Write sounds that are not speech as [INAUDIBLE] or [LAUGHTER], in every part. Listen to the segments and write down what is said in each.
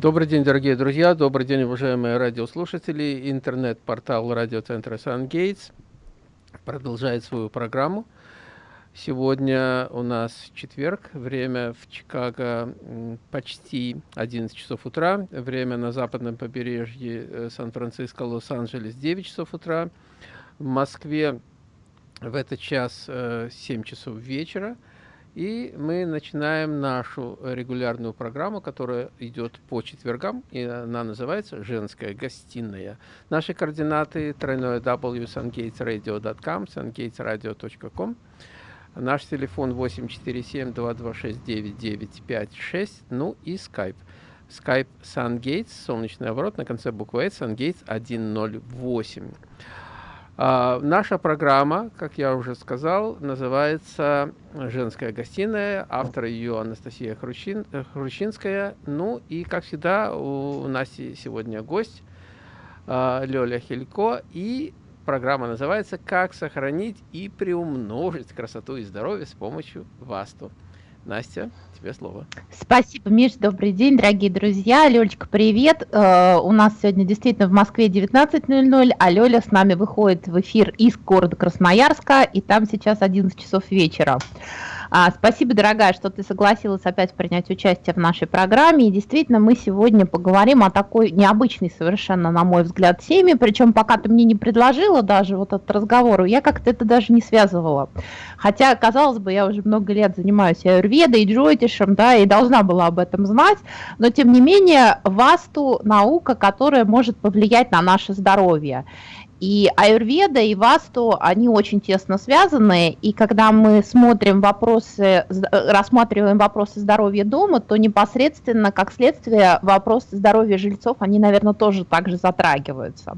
Добрый день, дорогие друзья, добрый день, уважаемые радиослушатели. Интернет-портал радиоцентра «Сангейтс» продолжает свою программу. Сегодня у нас четверг, время в Чикаго почти 11 часов утра, время на западном побережье э, Сан-Франциско, Лос-Анджелес 9 часов утра, в Москве в этот час 7 э, часов вечера. И мы начинаем нашу регулярную программу, которая идет по четвергам, и она называется «Женская гостиная». Наши координаты тройное w sungatesradio.com, sungatesradio.com. Наш телефон 847-226-9956, ну и Skype. Skype SunGates, солнечный оборот, на конце буквы S, SunGates 108. А, наша программа, как я уже сказал, называется «Женская гостиная». Автор ее Анастасия Хручин, Хрущинская. Ну и, как всегда, у нас сегодня гость а, Лёля Хилько. И программа называется «Как сохранить и приумножить красоту и здоровье с помощью ВАСТу». Настя, тебе слово. Спасибо, Миш, добрый день, дорогие друзья. Лёлечка, привет. Э, у нас сегодня действительно в Москве 19.00, а Лёля с нами выходит в эфир из города Красноярска, и там сейчас 11 часов вечера. А, спасибо, дорогая, что ты согласилась опять принять участие в нашей программе. И действительно, мы сегодня поговорим о такой необычной совершенно, на мой взгляд, теме. Причем, пока ты мне не предложила даже вот этот разговор, я как-то это даже не связывала. Хотя, казалось бы, я уже много лет занимаюсь аюрведой, джойтишем, да, и должна была об этом знать. Но, тем не менее, васту наука, которая может повлиять на наше здоровье. И аюрведа и васту, они очень тесно связаны, и когда мы смотрим вопросы, рассматриваем вопросы здоровья дома, то непосредственно, как следствие, вопросы здоровья жильцов, они, наверное, тоже также затрагиваются.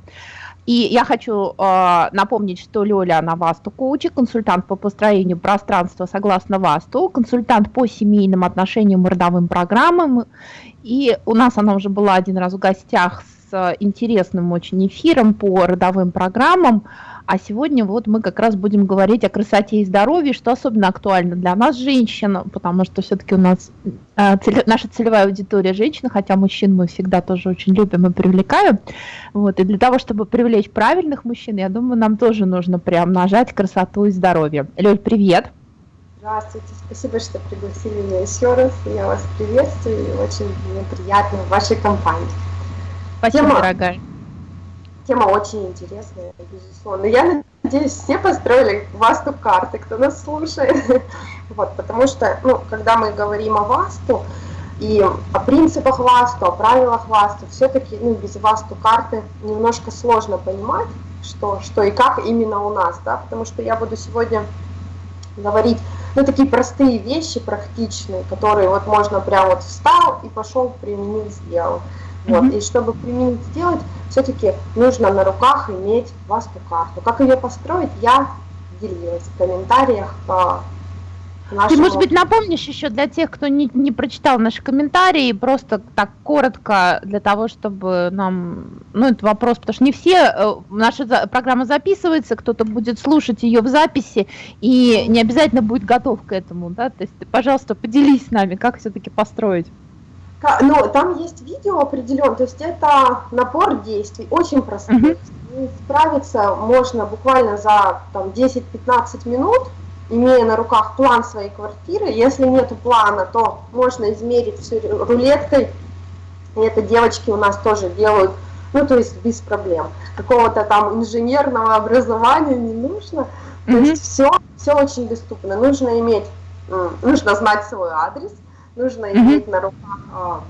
И я хочу э, напомнить, что Лёля, она Васту коучи, консультант по построению пространства согласно Васту, консультант по семейным отношениям и родовым программам. И у нас она уже была один раз в гостях с интересным очень эфиром по родовым программам. А сегодня вот мы как раз будем говорить о красоте и здоровье, что особенно актуально для нас, женщин, потому что все-таки у нас э, цель, наша целевая аудитория женщины, хотя мужчин мы всегда тоже очень любим и привлекаем. Вот, и для того, чтобы привлечь правильных мужчин, я думаю, нам тоже нужно прям нажать красоту и здоровье. Лёль, привет! Здравствуйте, спасибо, что пригласили меня еще раз. Я вас приветствую и очень мне приятно в вашей компании. Спасибо, тема, дорогая. Тема очень интересная, безусловно. Я надеюсь, все построили васту карты, кто нас слушает. [LAUGHS] Вот, потому что, ну, когда мы говорим о васту и о принципах васту, о правилах васту, все-таки ну, без васту карты немножко сложно понимать, что, что и как именно у нас, да, потому что я буду сегодня говорить, ну, такие простые вещи, практичные, которые вот можно прям вот встал и пошел, применил, сделал. Вот. И чтобы применить сделать, все-таки нужно на руках иметь васту-карту. Как ее построить, я делилась в комментариях по нашему... Ты, может быть, напомнишь еще для тех, кто не, не прочитал наши комментарии, просто так коротко, для того, чтобы нам... Ну, это вопрос, потому что не все... Э, наша программа записывается, кто-то будет слушать ее в записи, и не обязательно будет готов к этому, да? То есть, пожалуйста, поделись с нами, как все-таки построить. Ну, там есть видео определен, то есть это набор действий, очень простых. Mm -hmm. Справиться можно буквально за 10-15 минут, имея на руках план своей квартиры. Если нет плана, то можно измерить все рулеткой. И это девочки у нас тоже делают, ну, то есть без проблем. Какого-то там инженерного образования не нужно. То mm -hmm. есть все, все очень доступно. Нужно иметь, нужно знать свой адрес, нужно иметь на руках а,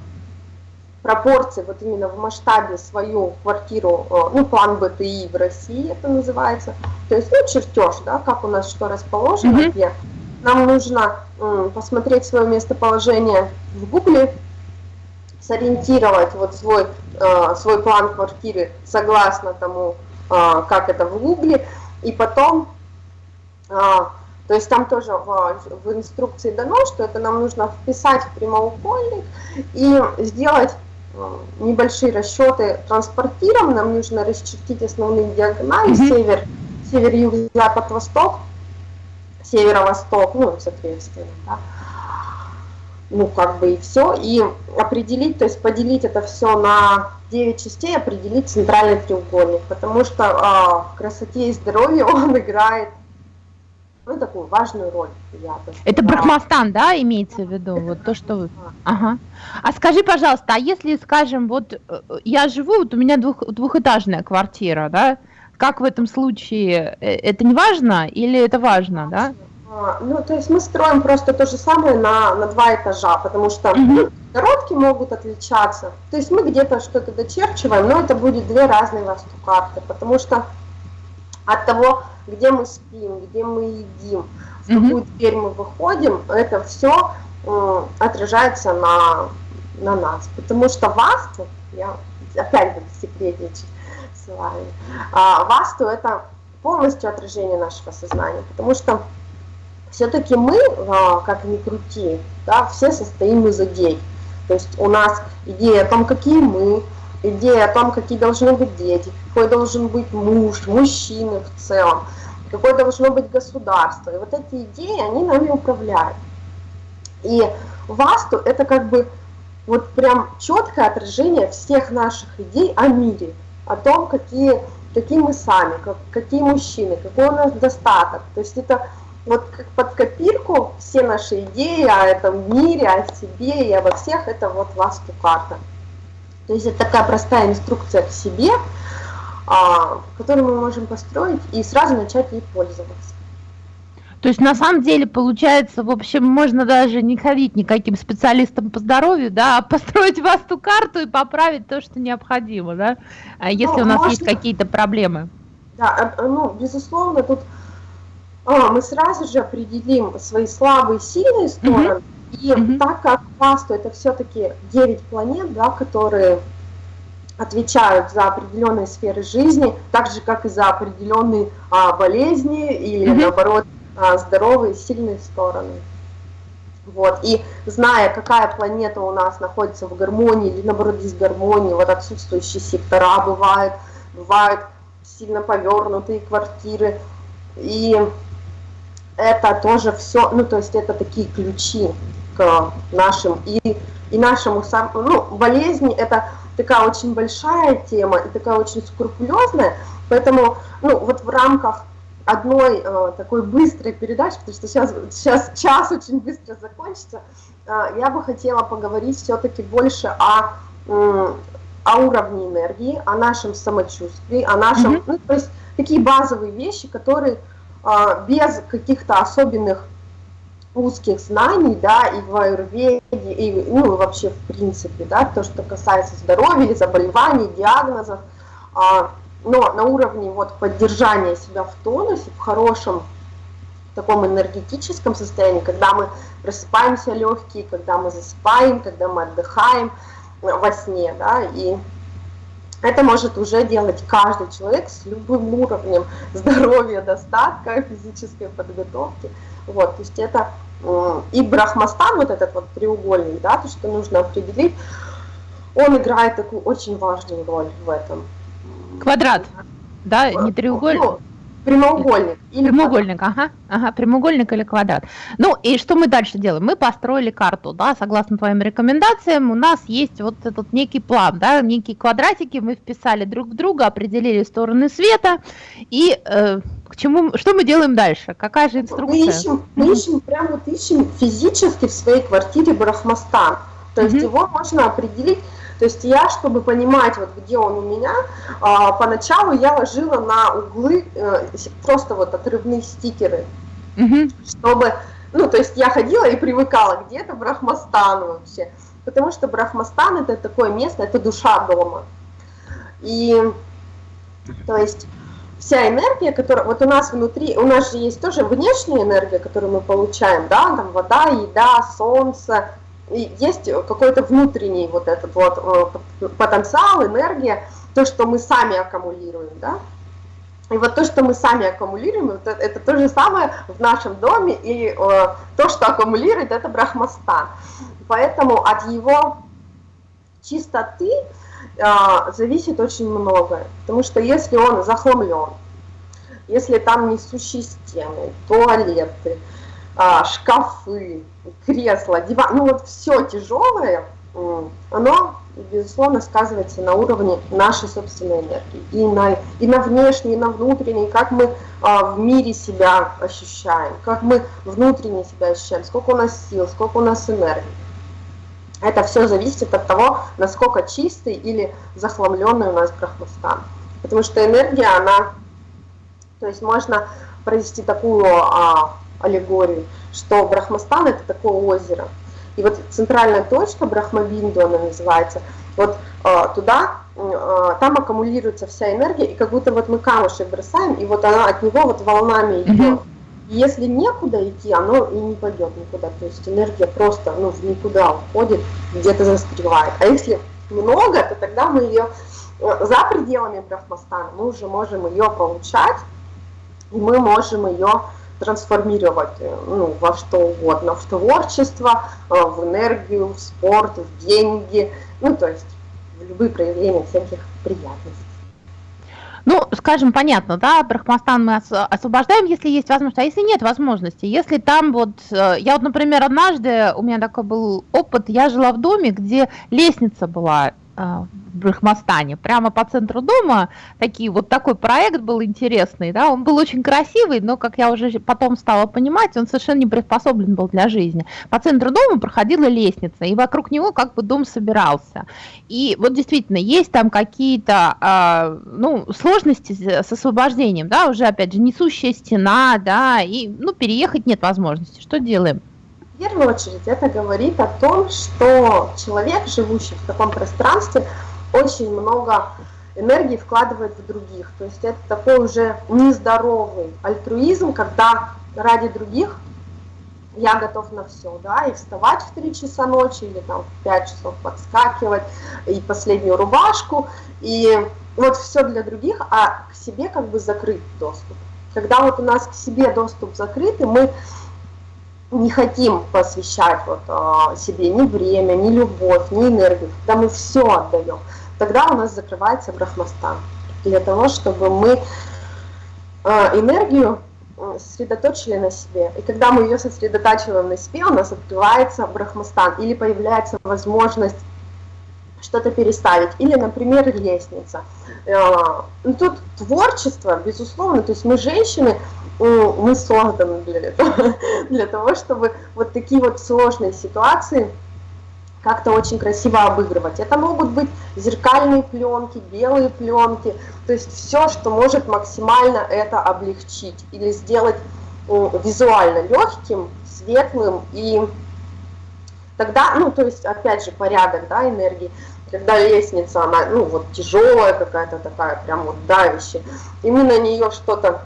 пропорции, вот именно в масштабе свою квартиру, а, ну, план БТИ в России это называется, то есть, ну, чертеж, да, как у нас что расположено, mm -hmm. где нам нужно посмотреть свое местоположение в Гугле, сориентировать вот свой, а, свой план квартиры согласно тому, как это в Гугле, и потом то есть там тоже в, в инструкции дано, что это нам нужно вписать в прямоугольник и сделать э, небольшие расчеты транспортиром. Нам нужно расчертить основные диагонали, mm -hmm. север, север, юг, запад, восток, северо-восток, ну, соответственно, да. ну, как бы и все, и определить, то есть поделить это все на 9 частей, определить центральный треугольник, потому что а, в красоте и здоровье [LAUGHS] он играет ну, такую важную роль. Я бы это Брахмастан, да, имеется в виду? Вот то, что вы... Ага. А скажи, пожалуйста, а если, скажем, вот э, я живу, вот у меня двух, двухэтажная квартира, да, как в этом случае, э, это не важно или это важно, да? А, ну, то есть мы строим просто то же самое на, на два этажа, потому что коробки могут отличаться. То есть мы где-то что-то дочерчиваем, но это будет две разные васту-карты, потому что от того, где мы спим, где мы едим, в какую дверь мы выходим, это все э, отражается на, на нас. Потому что васту, я опять буду секретничать с вами, а, васту это полностью отражение нашего сознания, потому что все-таки мы, а, как ни крути, да, все состоим из идей. То есть у нас идея о том, какие мы, идея о том, какие должны быть дети, какой должен быть муж, мужчины в целом, какое должно быть государство. И вот эти идеи, они нами управляют. И васту это как бы вот прям четкое отражение всех наших идей о мире, о том, какие, какие мы сами, как, какие мужчины, какой у нас достаток. То есть это вот как под копирку все наши идеи о этом мире, о себе и обо всех, это вот васту карта. То есть это такая простая инструкция к себе, а, которую мы можем построить и сразу начать ей пользоваться. То есть на самом деле получается, в общем, можно даже не ходить никаким специалистам по здоровью, да, а построить [LAUGHS] васту карту и поправить то, что необходимо, да, а если ну, у нас можно... есть какие-то проблемы. Да, э, ну, безусловно, тут а, мы сразу же определим свои слабые и сильные стороны. Угу. И угу. так как Васту это все-таки 9 планет, да, которые отвечают за определенные сферы жизни, так же как и за определенные а, болезни или угу. наоборот а, здоровые сильные стороны. Вот. И зная, какая планета у нас находится в гармонии или наоборот дисгармонии, вот отсутствующие сектора бывают, бывают сильно повернутые квартиры. И это тоже все, ну то есть это такие ключи к нашим и, и нашему сам, ну болезни это такая очень большая тема и такая очень скрупулезная, поэтому ну вот в рамках одной э, такой быстрой передачи, потому что сейчас, сейчас час очень быстро закончится, э, я бы хотела поговорить все-таки больше о, э, о уровне энергии, о нашем самочувствии, о нашем, mm -hmm. ну, то есть такие базовые вещи, которые а, без каких-то особенных узких знаний, да, и в аюрведе, и ну, вообще в принципе, да, то, что касается здоровья, заболеваний, диагнозов, а, но на уровне вот поддержания себя в тонусе, в хорошем таком энергетическом состоянии, когда мы просыпаемся легкие, когда мы засыпаем, когда мы отдыхаем во сне, да, и это может уже делать каждый человек с любым уровнем [LAUGHS] здоровья, достатка, физической подготовки. Вот, то есть это и брахмастан, вот этот вот треугольник, да, то, что нужно определить, он играет такую очень важную роль в этом. Квадрат, да, не треугольник? Ну, Прямоугольник. Или прямоугольник, квадрат. ага, ага, прямоугольник или квадрат. Ну и что мы дальше делаем? Мы построили карту, да, согласно твоим рекомендациям, у нас есть вот этот некий план, да, некие квадратики, мы вписали друг в друга, определили стороны света, и э, к чему, что мы делаем дальше? Какая же инструкция? Мы ищем, мы ищем прям вот ищем физически в своей квартире Брахмастан, то есть mm -hmm. его можно определить то есть я, чтобы понимать, вот где он у меня, а, поначалу я ложила на углы э, просто вот отрывные стикеры, угу. чтобы, ну, то есть я ходила и привыкала, где это Брахмастан вообще, потому что Брахмастан это такое место, это душа дома. И, то есть вся энергия, которая вот у нас внутри, у нас же есть тоже внешняя энергия, которую мы получаем, да, там вода, еда, солнце, есть какой-то внутренний вот этот вот э, потенциал, энергия, то, что мы сами аккумулируем, да. И вот то, что мы сами аккумулируем, это, то же самое в нашем доме, и э, то, что аккумулирует, это брахмастан. Поэтому от его чистоты э, зависит очень многое, потому что если он захламлен, если там несущие стены, туалеты, шкафы, кресла, диван, ну вот все тяжелое, оно, безусловно, сказывается на уровне нашей собственной энергии. И на, и на внешней, и на внутренней, как мы а, в мире себя ощущаем, как мы внутренне себя ощущаем, сколько у нас сил, сколько у нас энергии. Это все зависит от того, насколько чистый или захламленный у нас брахмастан. Потому что энергия, она, то есть можно провести такую а, аллегорию, что Брахмастан это такое озеро. И вот центральная точка Брахмабинду, она называется, вот а, туда, а, там аккумулируется вся энергия, и как будто вот мы камушек бросаем, и вот она от него вот волнами идет. И если некуда идти, оно и не пойдет никуда. То есть энергия просто ну, в никуда уходит, где-то застревает. А если много, то тогда мы ее э, за пределами Брахмастана мы уже можем ее получать, и мы можем ее трансформировать э, ну, во что угодно, в творчество, э, в энергию, в спорт, в деньги, ну то есть в любые проявления всяких приятностей. Ну, скажем, понятно, да, Брахмастан мы освобождаем, если есть возможность, а если нет возможности, если там вот, э, я вот, например, однажды, у меня такой был опыт, я жила в доме, где лестница была в Брахмастане, прямо по центру дома, такие, вот такой проект был интересный, да, он был очень красивый, но, как я уже потом стала понимать, он совершенно не приспособлен был для жизни. По центру дома проходила лестница, и вокруг него как бы дом собирался. И вот действительно, есть там какие-то, э, ну, сложности с освобождением, да, уже, опять же, несущая стена, да, и, ну, переехать нет возможности. Что делаем? Первую очередь это говорит о том, что человек, живущий в таком пространстве, очень много энергии вкладывает в других. То есть это такой уже нездоровый альтруизм, когда ради других я готов на все, да, и вставать в 3 часа ночи, или там в 5 часов подскакивать, и последнюю рубашку, и вот все для других, а к себе как бы закрыт доступ. Когда вот у нас к себе доступ закрыт, и мы не хотим посвящать вот, а, себе ни время, ни любовь, ни энергию, когда мы все отдаем, тогда у нас закрывается брахмастан. Для того, чтобы мы а, энергию сосредоточили на себе. И когда мы ее сосредотачиваем на себе, у нас открывается брахмастан или появляется возможность что-то переставить. Или, например, лестница. А, ну, тут творчество, безусловно, то есть мы женщины, мы созданы для этого, [LAUGHS] для того, чтобы вот такие вот сложные ситуации как-то очень красиво обыгрывать. Это могут быть зеркальные пленки, белые пленки, то есть все, что может максимально это облегчить или сделать визуально легким, светлым и тогда, ну то есть опять же порядок, да, энергии, когда лестница, она, ну вот тяжелая какая-то такая, прям вот давящая, и мы на нее что-то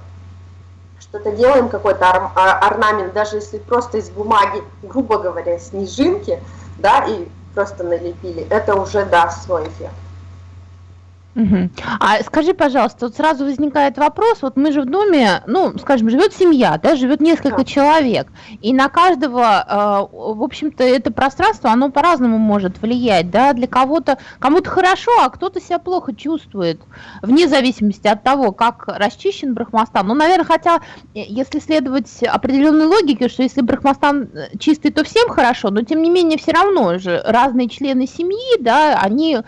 что-то делаем, какой-то ор а, орнамент, даже если просто из бумаги, грубо говоря, снежинки, да, и просто налепили, это уже даст свой эффект. Угу. А скажи, пожалуйста, вот сразу возникает вопрос, вот мы же в доме, ну, скажем, живет семья, да, живет несколько да. человек, и на каждого, э, в общем-то, это пространство, оно по-разному может влиять, да, для кого-то, кому-то хорошо, а кто-то себя плохо чувствует, вне зависимости от того, как расчищен Брахмастан. Ну, наверное, хотя, э, если следовать определенной логике, что если Брахмастан э, чистый, то всем хорошо, но тем не менее все равно же разные члены семьи, да, они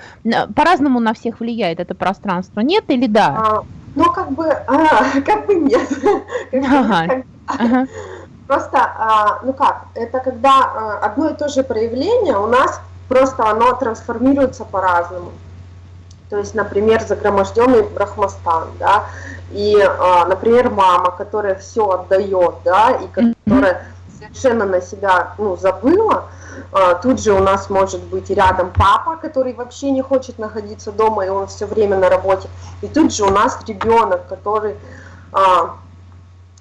по-разному на всех влияют это пространство, нет или да? А, ну, как бы, а, [LAUGHS] как бы нет. [LAUGHS] Ага. Ага. Просто, а, ну как, это когда а, одно и то же проявление у нас просто оно трансформируется по-разному. То есть, например, загроможденный брахмастан, да, и, а, например, мама, которая все отдает, да, и которая совершенно на себя, ну, забыла, а, тут же у нас может быть рядом папа, который вообще не хочет находиться дома, и он все время на работе. И тут же у нас ребенок, который а,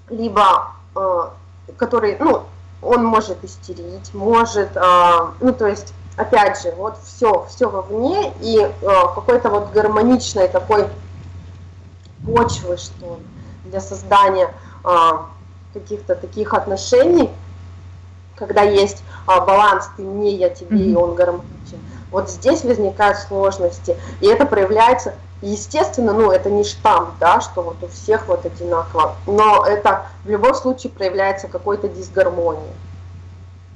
либо, а, который, ну, он может истерить, может, ну, то есть, опять же, вот все, все вовне, и какой-то вот гармоничной такой почвы, что ли, для создания каких-то таких отношений, когда есть а, баланс ты мне, я тебе, и он гармоничен. Вот здесь возникают сложности, и это проявляется Естественно, ну, это не штамп, да, что вот у всех вот одинаково, но это в любом случае проявляется какой-то дисгармония.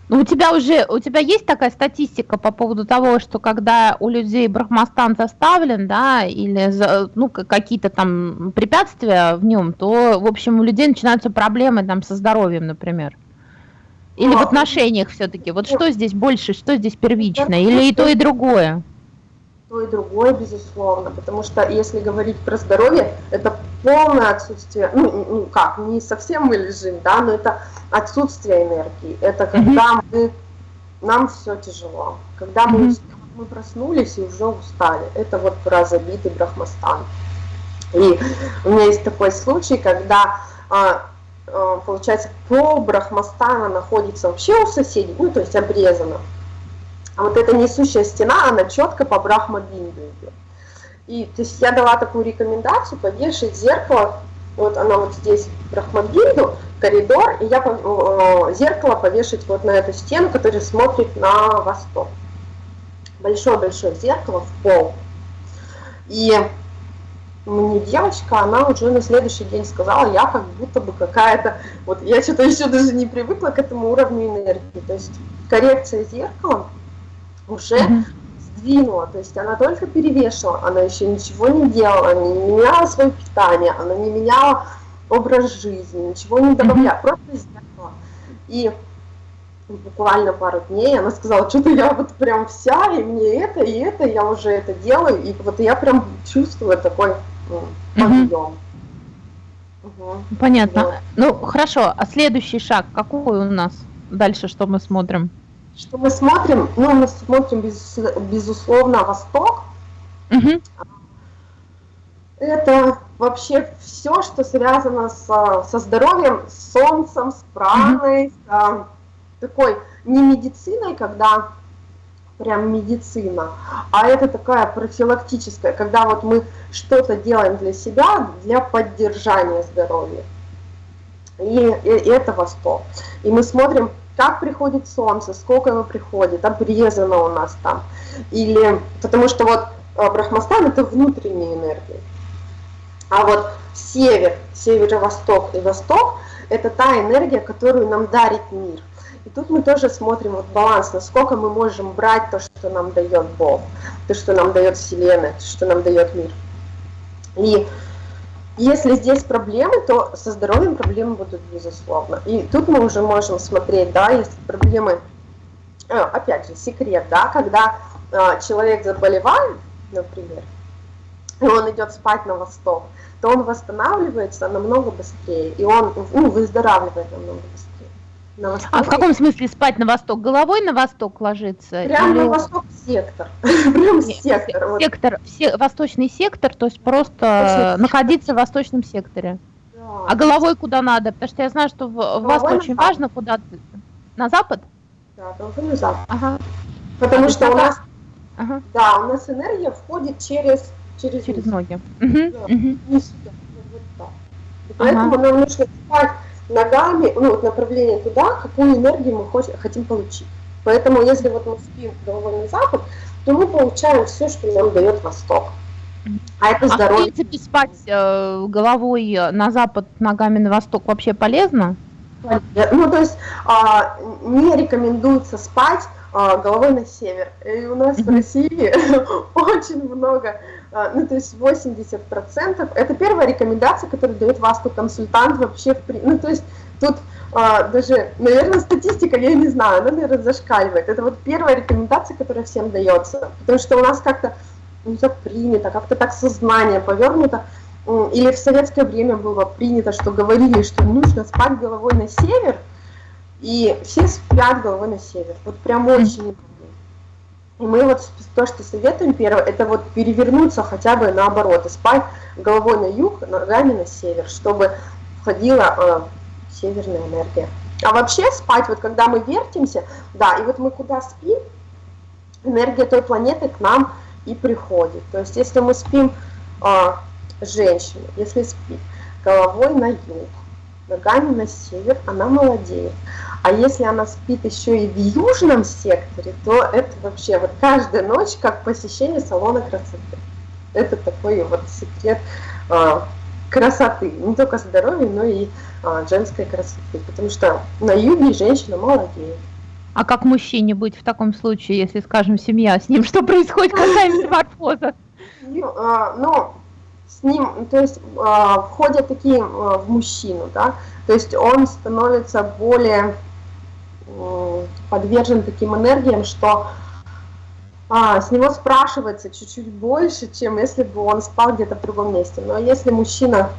Ну, у тебя уже, у тебя есть такая статистика по поводу того, что когда у людей брахмастан заставлен, да, или, ну, какие-то там препятствия в нем, то, в общем, у людей начинаются проблемы там со здоровьем, например? Или ну, в отношениях все-таки? Вот что здесь больше, что здесь первично? Или и то, и другое? то и другое, безусловно, потому что если говорить про здоровье, это полное отсутствие, ну, ну как, не совсем мы лежим, да, но это отсутствие энергии, это когда мы, нам все тяжело, когда мы, мы проснулись и уже устали, это вот про забитый брахмастан. И у меня есть такой случай, когда а, а, получается, пол Брахмастана находится вообще у соседей, ну, то есть обрезано. А вот эта несущая стена, она четко по Брахма-бинду идет. И то есть я дала такую рекомендацию повешать зеркало, вот оно вот здесь Брахмабинду, коридор, и я э, зеркало повешать вот на эту стену, которая смотрит на восток. Большое-большое зеркало в пол. И мне девочка, она уже на следующий день сказала, я как будто бы какая-то, вот я что-то еще даже не привыкла к этому уровню энергии. То есть коррекция зеркала уже сдвинула, то есть она только перевешивала, она еще ничего не делала, она не меняла свое питание, она не меняла образ жизни, ничего не добавляла, просто зеркало. И буквально пару дней, она сказала, что-то я вот прям вся, и мне это, и это, я уже это делаю, и вот я прям чувствую такой подъем. Угу. Понятно. Вот. Ну, хорошо, а следующий шаг какой у нас? Дальше что мы смотрим? Что мы смотрим? Ну, мы смотрим, без, безусловно, Восток. Угу. Это вообще все, что связано с, со здоровьем, с солнцем, с праной, угу. с такой не медициной, когда прям медицина, а это такая профилактическая, когда вот мы что-то делаем для себя, для поддержания здоровья. И, и, и это Восток. И мы смотрим, как приходит солнце, сколько оно приходит, обрезано у нас там. Или, потому что вот э, Брахмастан это внутренняя энергия. А вот север, северо-восток и восток это та энергия, которую нам дарит мир. И тут мы тоже смотрим вот баланс, насколько мы можем брать то, что нам дает Бог, то, что нам дает Вселенная, то, что нам дает мир. И если здесь проблемы, то со здоровьем проблемы будут безусловно. И тут мы уже можем смотреть, да, если проблемы, а, опять же, секрет, да, когда а, человек заболевает, например, и он идет спать на восток, то он восстанавливается намного быстрее, и он ну, выздоравливает намного быстрее. На А в каком смысле спать на восток? Головой на восток ложиться? Прямо Или... на восток сектор. [LAUGHS] Прям сектор. Сектор, все, восточный сектор, то есть просто находиться в восточном секторе. А головой куда надо? Потому что я знаю, что в, вас очень важно куда На запад? Да, только на запад. Ага. Потому что у нас, ага. да, у нас энергия входит через через, через ноги. Да, угу. не сюда, вот так. И поэтому ага. нам нужно спать ногами, ну, вот направление туда, какую энергию мы хотим получить. Поэтому если вот мы спим головой на запад, то мы получаем все, что нам дает восток. А это здоровье. А в принципе спать э, головой на запад, ногами на восток вообще полезно? Ну, то есть а, не рекомендуется спать а, головой на север. И у нас в России [LAUGHS] очень много ну, то есть 80%, это первая рекомендация, которую дает вас консультант вообще, в, ну, то есть тут а, даже, наверное, статистика, я не знаю, она, наверное, зашкаливает. Это вот первая рекомендация, которая всем дается, потому что у нас как-то, ну, так принято, как-то так сознание повернуто, или в советское время было принято, что говорили, что нужно спать головой на север, и все спят головой на север. Вот прям очень мы вот то, что советуем первое, это вот перевернуться хотя бы наоборот, и спать головой на юг, ногами на север, чтобы входила э, северная энергия. А вообще спать, вот когда мы вертимся, да, и вот мы куда спим, энергия той планеты к нам и приходит. То есть если мы спим, э, женщина, если спит головой на юг, ногами на север, она молодеет. А если она спит еще и в южном секторе, то это вообще вот каждая ночь как посещение салона красоты. это такой вот секрет а, красоты, не только здоровья, но и а, женской красоты, потому что на юге женщина молодеет. А как мужчине быть в таком случае, если, скажем, семья с ним, [LAUGHS] что происходит, какая метаморфоза? Ну, а, с ним, то есть а, входят такие в мужчину, да, то есть он становится более подвержен таким энергиям, что а, с него спрашивается чуть-чуть больше, чем если бы он спал где-то в другом месте. Но если мужчина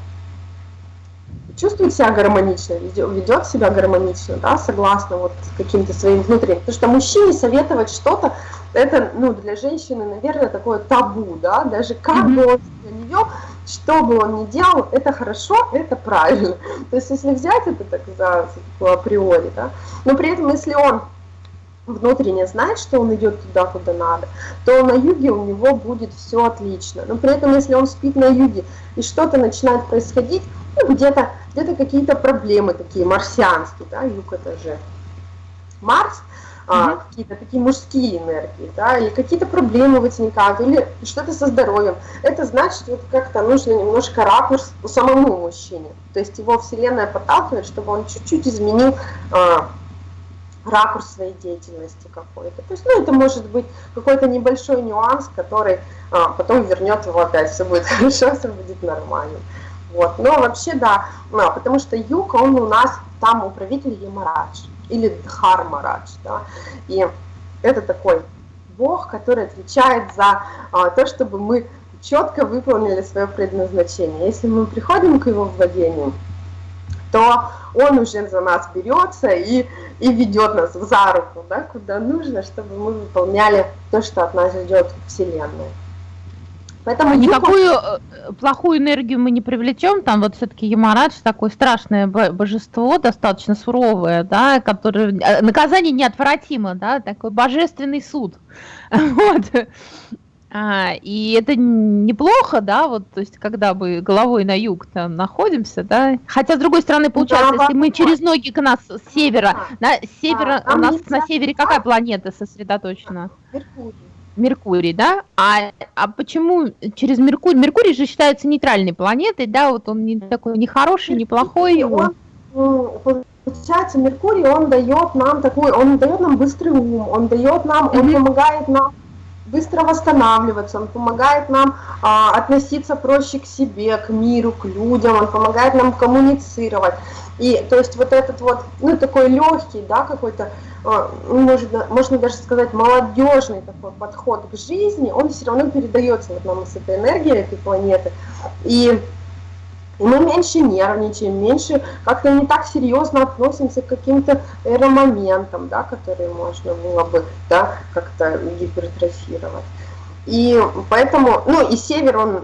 чувствует себя гармонично, ведет себя гармонично, да, согласно вот каким-то своим внутренним. Потому что мужчине советовать что-то, это, ну, для женщины, наверное, такое табу, да, даже как бы он вел, что бы он ни делал, это хорошо, это правильно. [LAUGHS] То есть, если взять это так за, за априори, да, но при этом, если он внутренне знает, что он идет туда, куда надо, то на юге у него будет все отлично. Но при этом, если он спит на юге и что-то начинает происходить, ну, где-то где, -то, какие-то проблемы такие марсианские, да, юг это же Марс, а, какие-то такие мужские энергии, да, или какие-то проблемы возникают, или что-то со здоровьем. Это значит, вот как-то нужно немножко ракурс самому мужчине. То есть его Вселенная подталкивает, чтобы он чуть-чуть изменил а, ракурс своей деятельности какой-то. То есть, ну, это может быть какой-то небольшой нюанс, который а, потом вернет его опять, все будет [LAUGHS] хорошо, все будет нормально. Вот. Но вообще, да, ну, потому что юг, он у нас там управитель Ямарадж или Дхармарадж, да, и это такой бог, который отвечает за а, то, чтобы мы четко выполнили свое предназначение. Если мы приходим к его владению, то он уже за нас берется и, и ведет нас за руку, да, куда нужно, чтобы мы выполняли то, что от нас ждет Вселенная. Поэтому никакую э, плохую энергию мы не привлечем, там вот все-таки Ямарадж такое страшное божество, достаточно суровое, да, которое э, наказание неотвратимо, да, такой божественный суд, [LAUGHS] вот. А, и это неплохо, да, вот, то есть, когда мы головой на юг там находимся, да, хотя, с другой стороны, ну получается, да, если мы через ноги к нас с севера, да, с севера, да, у нас на севере какая планета сосредоточена? Меркурий. Меркурий, да? А, а почему через Меркурий? Меркурий же считается нейтральной планетой, да, вот он не такой не хороший, не плохой. Он, получается, Меркурий, он дает нам такой, он дает нам быстрый ум, он дает нам, он помогает нам быстро восстанавливаться, он помогает нам а, относиться проще к себе, к миру, к людям, он помогает нам коммуницировать. И то есть вот этот вот, ну такой легкий, да, какой-то, а, ну, можно, можно даже сказать, молодежный такой подход к жизни, он все равно передается вот нам с этой энергией этой планеты. И мы меньше нервничаем, меньше как-то не так серьезно относимся к каким-то эромоментам, да, которые можно было бы да, как-то гипертрофировать. И поэтому, ну и север, он,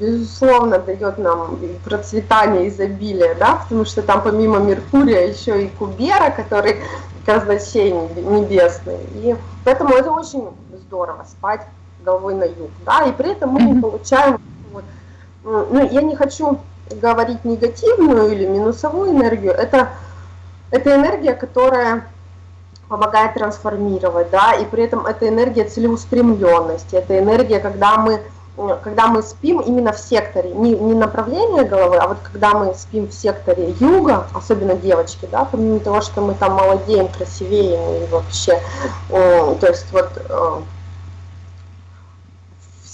безусловно, дает нам процветание, изобилие, да, потому что там помимо Меркурия еще и Кубера, который казначей небесный. И поэтому это очень здорово, спать головой на юг, да, и при этом мы не получаем, ну, я не хочу говорить негативную или минусовую энергию, это, это энергия, которая помогает трансформировать, да, и при этом это энергия целеустремленности, это энергия, когда мы, когда мы спим именно в секторе, не, не направление головы, а вот когда мы спим в секторе юга, особенно девочки, да, помимо того, что мы там молодеем, красивеем и вообще, то есть вот э,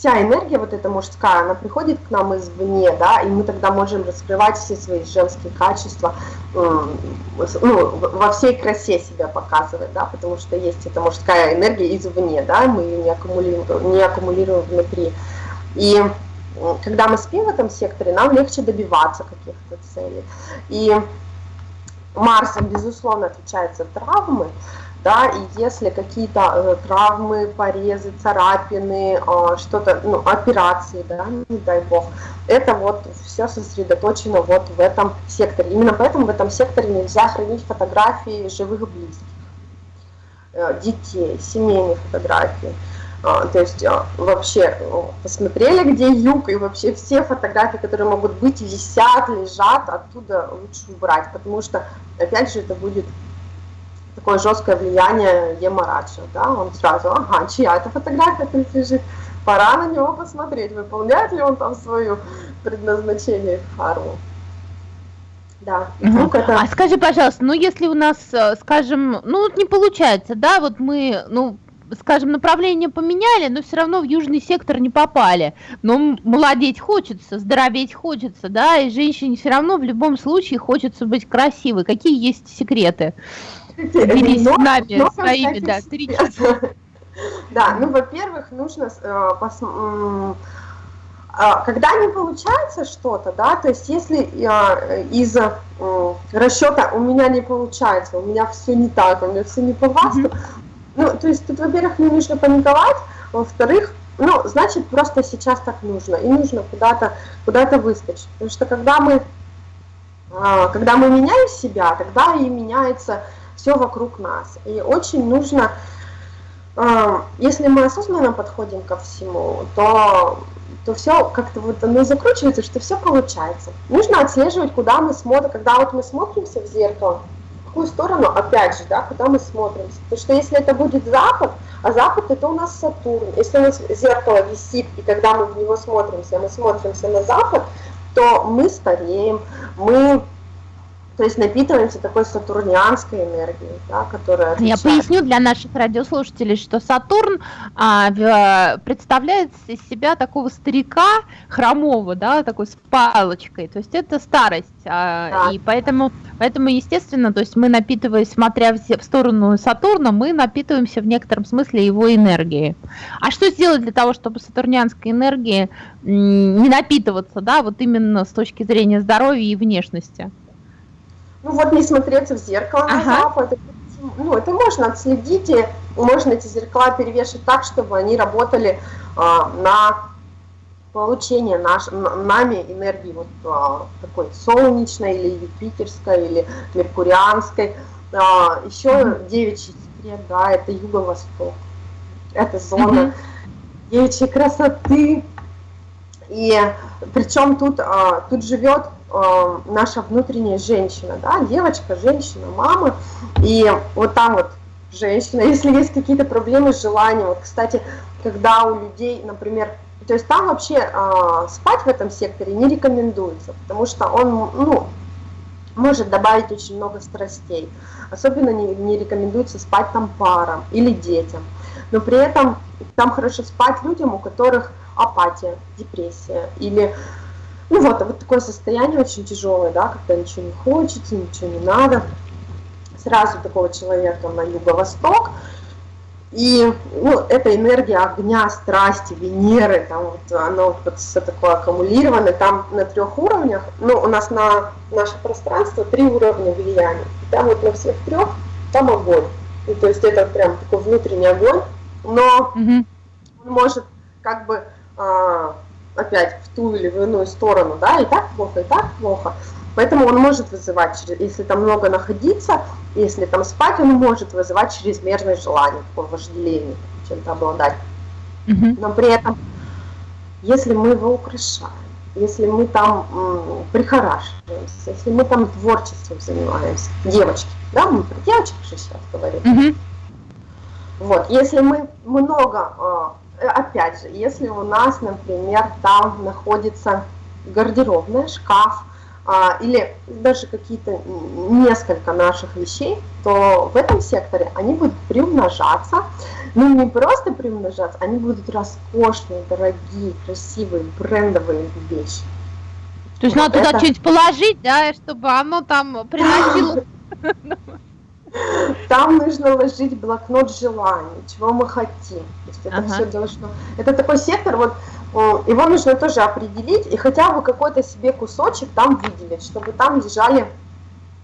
вся энергия вот эта мужская, она приходит к нам извне, да, и мы тогда можем раскрывать все свои женские качества, ну, во всей красе себя показывать, да, потому что есть эта мужская энергия извне, да, мы ее не аккумулируем, не аккумулируем внутри. И когда мы спим в этом секторе, нам легче добиваться каких-то целей. И Марс, безусловно, отвечает за травмы, да, и если какие-то э, травмы, порезы, царапины, э, что-то, ну, операции, да, не дай бог, это вот все сосредоточено вот в этом секторе. Именно поэтому в этом секторе нельзя хранить фотографии живых близких, э, детей, семейные фотографии. А, то есть а, вообще посмотрели, где юг, и вообще все фотографии, которые могут быть, висят, лежат, оттуда лучше убрать, потому что, опять же, это будет такое жесткое влияние Емараджа, да, он сразу, ага, чья эта фотография тут лежит, пора на него посмотреть, выполняет ли он там свое предназначение карму. Да. Угу. Это... А скажи, пожалуйста, ну если у нас, э, скажем, ну не получается, да, вот мы, ну скажем, направление поменяли, но все равно в южный сектор не попали. Но молодеть хочется, здороветь хочется, да, и женщине все равно в любом случае хочется быть красивой. Какие есть секреты? Делись с нами своими, да, три [LAUGHS] часа. Да, ну, во-первых, нужно э, а, когда не получается что-то, да, то есть если э, из э, расчета у меня не получается, у меня все не так, у меня все не по mm-hmm. ну, то есть тут, во-первых, не нужно паниковать, во-вторых, ну, значит, просто сейчас так нужно, и нужно куда-то куда выскочить, потому что когда мы, э, когда мы меняем себя, тогда и меняется все вокруг нас, и очень нужно, э, если мы осознанно подходим ко всему, то то все как-то вот оно закручивается, что все получается. Нужно отслеживать, куда мы смотрим, когда вот мы смотримся в зеркало, в какую сторону, опять же, да, куда мы смотримся. Потому что если это будет запад, а запад это у нас Сатурн. Если у нас зеркало висит, и когда мы в него смотримся, мы смотримся на запад, то мы стареем, мы то есть напитываемся такой сатурнианской энергией, да, которая отвечает. Я поясню для наших радиослушателей, что Сатурн а, в, представляет из себя такого старика хромого, да, такой с палочкой, то есть это старость, а, да. и поэтому, поэтому, естественно, то есть мы напитываясь, смотря в, в сторону Сатурна, мы напитываемся в некотором смысле его энергией. А что сделать для того, чтобы сатурнианской энергии не напитываться, да, вот именно с точки зрения здоровья и внешности? Ну вот не смотреться в зеркало ага. на запад, ну, это можно отследить, и можно эти зеркала перевешивать так, чтобы они работали а, на получение наш, нами энергии вот а, такой солнечной или юпитерской или меркурианской. А, еще девичий секрет, да, это юго-восток. Это зона девичьей красоты. И причем тут, а, тут живет э, наша внутренняя женщина, да, девочка, женщина, мама, и вот там вот женщина, [LAUGHS] если есть какие-то проблемы с желанием, вот, кстати, когда у людей, например, то есть там вообще э, спать в этом секторе не рекомендуется, потому что он, ну, может добавить очень много страстей. Особенно не, не рекомендуется спать там парам или детям. Но при этом там хорошо спать людям, у которых апатия, депрессия или ну вот, вот такое состояние очень тяжелое, да, когда ничего не хочется, ничего не надо. Сразу такого человека на юго-восток. И ну, эта энергия огня, страсти, Венеры, там вот оно вот все такое аккумулированное, там на трех уровнях, ну, у нас на наше пространство три уровня влияния. И там вот на всех трех там огонь. И, то есть это прям такой внутренний огонь, но угу. он может как бы а, опять в ту или в иную сторону, да, и так плохо, и так плохо. Поэтому он может вызывать, если там много находиться, если там спать, он может вызывать чрезмерное желание, такое вожделение, чем-то обладать. Но при этом, если мы его украшаем, если мы там м, прихорашиваемся, если мы там творчеством занимаемся, девочки, да, мы про девочек же сейчас говорим. Mm-hmm. Вот, если мы много а, опять же, если у нас, например, там находится гардеробная, шкаф, а, или даже какие-то несколько наших вещей, то в этом секторе они будут приумножаться. Ну, не просто приумножаться, они будут роскошные, дорогие, красивые, брендовые вещи. То есть вот надо это... туда что-нибудь положить, да, чтобы оно там приносило... [LAUGHS] Там нужно ложить блокнот желаний, чего мы хотим. То есть это ага. все должно... Это такой сектор, вот его нужно тоже определить и хотя бы какой-то себе кусочек там выделить, чтобы там лежали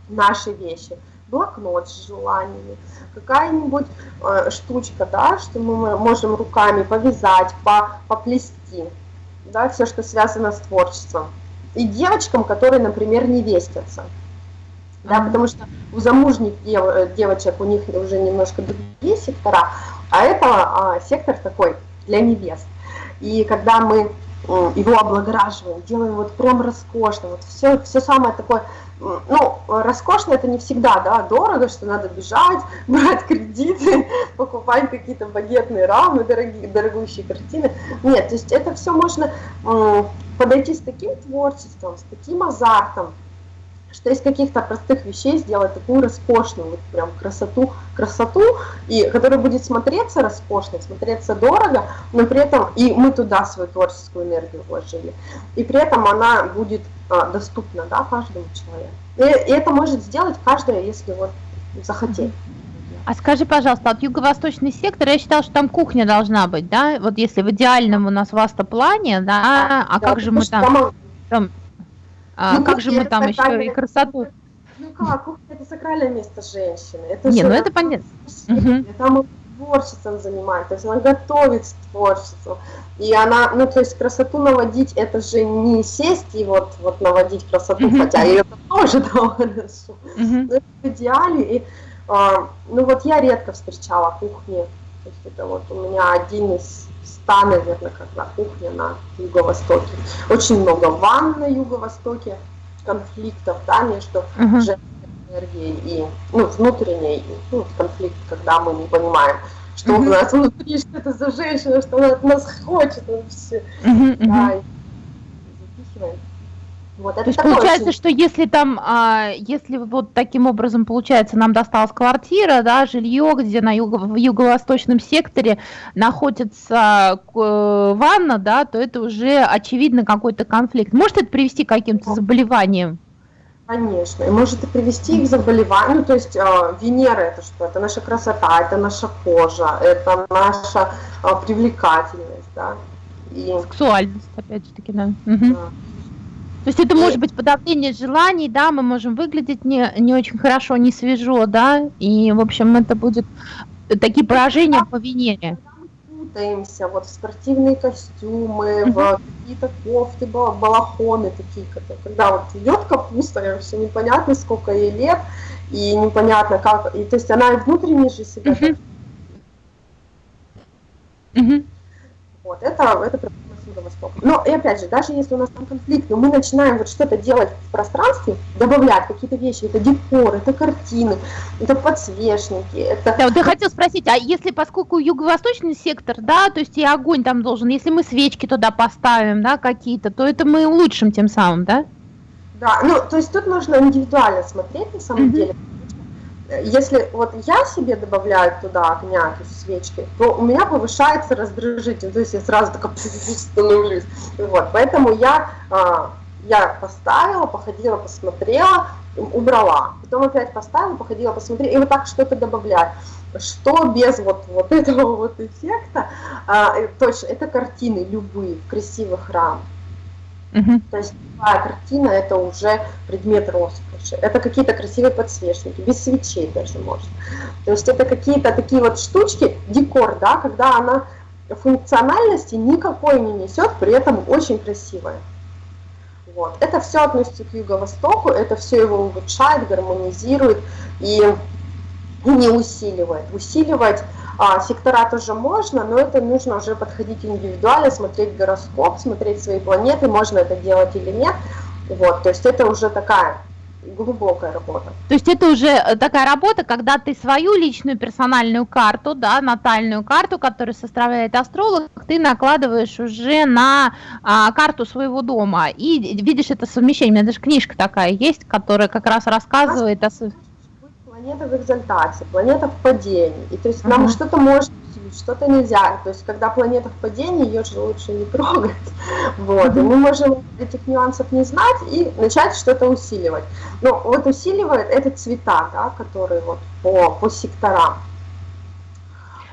наши вещи. Блокнот с желаниями, какая-нибудь э, штучка, да, что мы можем руками повязать, по, поплести, да, все, что связано с творчеством. И девочкам, которые, например, не вестятся да, потому что у замужних дев, э, девочек у них уже немножко другие сектора, а это а, сектор такой для невест. И когда мы его облагораживаем, делаем вот прям роскошно, вот все, все самое такое, ну, роскошно это не всегда, да, дорого, что надо бежать, [LAUGHS] брать кредиты, [LAUGHS] покупать какие-то багетные рамы, дорогие, дорогущие картины. Нет, то есть это все можно подойти с таким творчеством, с таким азартом, что из каких-то простых вещей сделать такую роскошную, вот прям красоту, красоту, и которая будет смотреться роскошно, смотреться дорого, но при этом и мы туда свою творческую энергию вложили, и при этом она будет а, доступна да, каждому человеку. И, и это может сделать каждый, если вот захотеть. А скажи, пожалуйста, от юго-восточный сектор, я считала, что там кухня должна быть, да? Вот если в идеальном у нас васта-плане, да, а да, как же мы там, там а ну, как же мы там еще и красоту? Ну как, кухня это сакральное место женщины. Это Не, ну это понятно. Угу. Там творчеством занимается, то есть она готовит творчеству. И она, ну то есть красоту наводить, это же не сесть и вот, вот наводить красоту, хотя это тоже да, [LAUGHS] хорошо. Но это в идеале. И, а, ну вот я редко встречала кухни, то есть это вот у меня один из ста, наверное, как на кухне на юго-востоке. Очень много ванн на юго-востоке, конфликтов, да, между uh-huh. женской энергией и, ну, внутренней, ну, конфликт, когда мы не понимаем, что uh-huh. у нас внутри, что это за женщина, что она от нас хочет, вообще, uh-huh, uh-huh. да, и запихиваем. Вот, это То есть получается, очень... что если там, а, если вот таким образом получается, нам досталась квартира, да, жилье, где на юго, в юго-восточном секторе находится э, ванна, да, то это уже очевидно какой-то конфликт. Может это привести к каким-то заболеваниям? Конечно, и может и привести к заболеванию, ну, то есть э, Венера это что? Это наша красота, это наша кожа, это наша э, привлекательность, да. И... Сексуальность, опять же таки, да. Угу. да. То есть это может быть подавление желаний, да, мы можем выглядеть не, не очень хорошо, не свежо, да, и, в общем, это будет такие поражения по Венере. Путаемся вот в спортивные костюмы, в какие-то кофты, балахоны такие, когда вот идет капуста, и вообще непонятно, сколько ей лет, и непонятно как, и то есть она и внутренне же себя. Вот, это, это Востока. Но, и опять же, даже если у нас там конфликт, но мы начинаем вот что-то делать в пространстве, добавлять какие-то вещи, это декор, это картины, это подсвечники, это... Да, вот я хотел спросить, а если, поскольку юго-восточный сектор, да, то есть и огонь там должен, если мы свечки туда поставим, да, какие-то, то это мы улучшим тем самым, да? Да, ну, то есть тут нужно индивидуально смотреть, на самом mm-hmm. деле, если вот я себе добавляю туда огня, то есть свечки, то у меня повышается раздражитель, то есть я сразу такая становлюсь. Вот, поэтому я, а, я поставила, походила, посмотрела, убрала. Потом опять поставила, походила, посмотрела, и вот так что-то добавляю. Что без вот, вот этого вот эффекта, а, точно, это картины любые, красивых рамах. Угу. То есть любая картина это уже предмет роскоши. Это какие-то красивые подсвечники, без свечей даже можно. То есть это какие-то такие вот штучки, декор, да, когда она функциональности никакой не несет, при этом очень красивая. Вот. Это все относится к юго-востоку, это все его улучшает, гармонизирует и не усиливает. Усиливать а, сектора тоже можно, но это нужно уже подходить индивидуально, смотреть гороскоп, смотреть свои планеты, можно это делать или нет. Вот, то есть это уже такая глубокая работа. То есть это уже э, такая работа, когда ты свою личную персональную карту, да, натальную карту, которую составляет астролог, ты накладываешь уже на а, карту своего дома и видишь это совмещение. У меня даже книжка такая есть, которая как раз рассказывает о планета в экзальтации, планета в падении. И то есть uh-huh. нам что-то может усилить, что-то нельзя. То есть когда планета в падении, ее же лучше не трогать. [LAUGHS] Вот. Uh-huh. И мы можем этих нюансов не знать и начать что-то усиливать. Но вот усиливает это цвета, да, которые вот по, по секторам.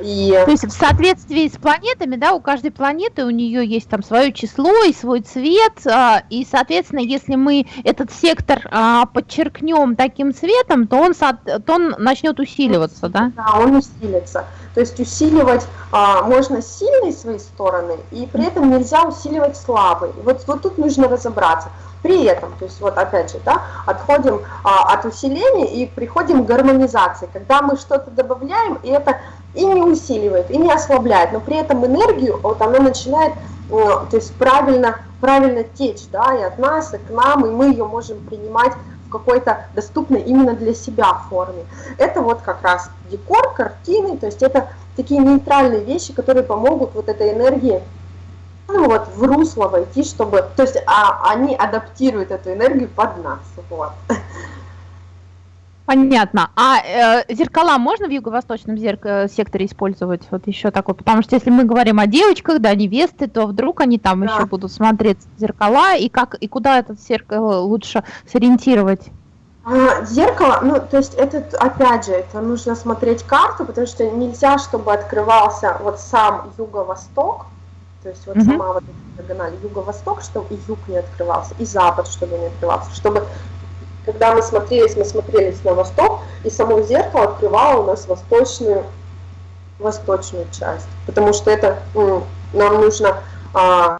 И... То есть в соответствии с планетами, да, у каждой планеты у нее есть там свое число и свой цвет, а, и, соответственно, если мы этот сектор а, подчеркнем таким цветом, то он, то он начнет усиливаться, да? Да, он усилится. То есть усиливать а, можно сильные свои стороны, и при этом нельзя усиливать слабые. Вот, вот тут нужно разобраться. При этом, то есть вот опять же, да, отходим а, от усиления и приходим к гармонизации, когда мы что-то добавляем, и это и не усиливает, и не ослабляет, но при этом энергию, вот она начинает то есть правильно, правильно течь, да, и от нас, и к нам, и мы ее можем принимать в какой-то доступной именно для себя форме. Это вот как раз декор, картины, то есть это такие нейтральные вещи, которые помогут вот этой энергии ну вот в русло войти, чтобы, то есть а, они адаптируют эту энергию под нас, вот. Понятно. А э, зеркала можно в юго-восточном зерк... Э, секторе использовать? Вот еще такое. Потому что если мы говорим о девочках, да, невесты, то вдруг они там да. еще будут смотреть зеркала, и как и куда этот зеркало лучше сориентировать? А, зеркало, ну, то есть это, опять же, это нужно смотреть карту, потому что нельзя, чтобы открывался вот сам юго-восток, то есть вот mm-hmm. сама вот эта диагональ юго-восток, чтобы и юг не открывался, и запад, чтобы не открывался, чтобы когда мы смотрелись, мы смотрелись на восток, и само зеркало открывало у нас восточную, восточную часть. Потому что это ну, нам нужно а,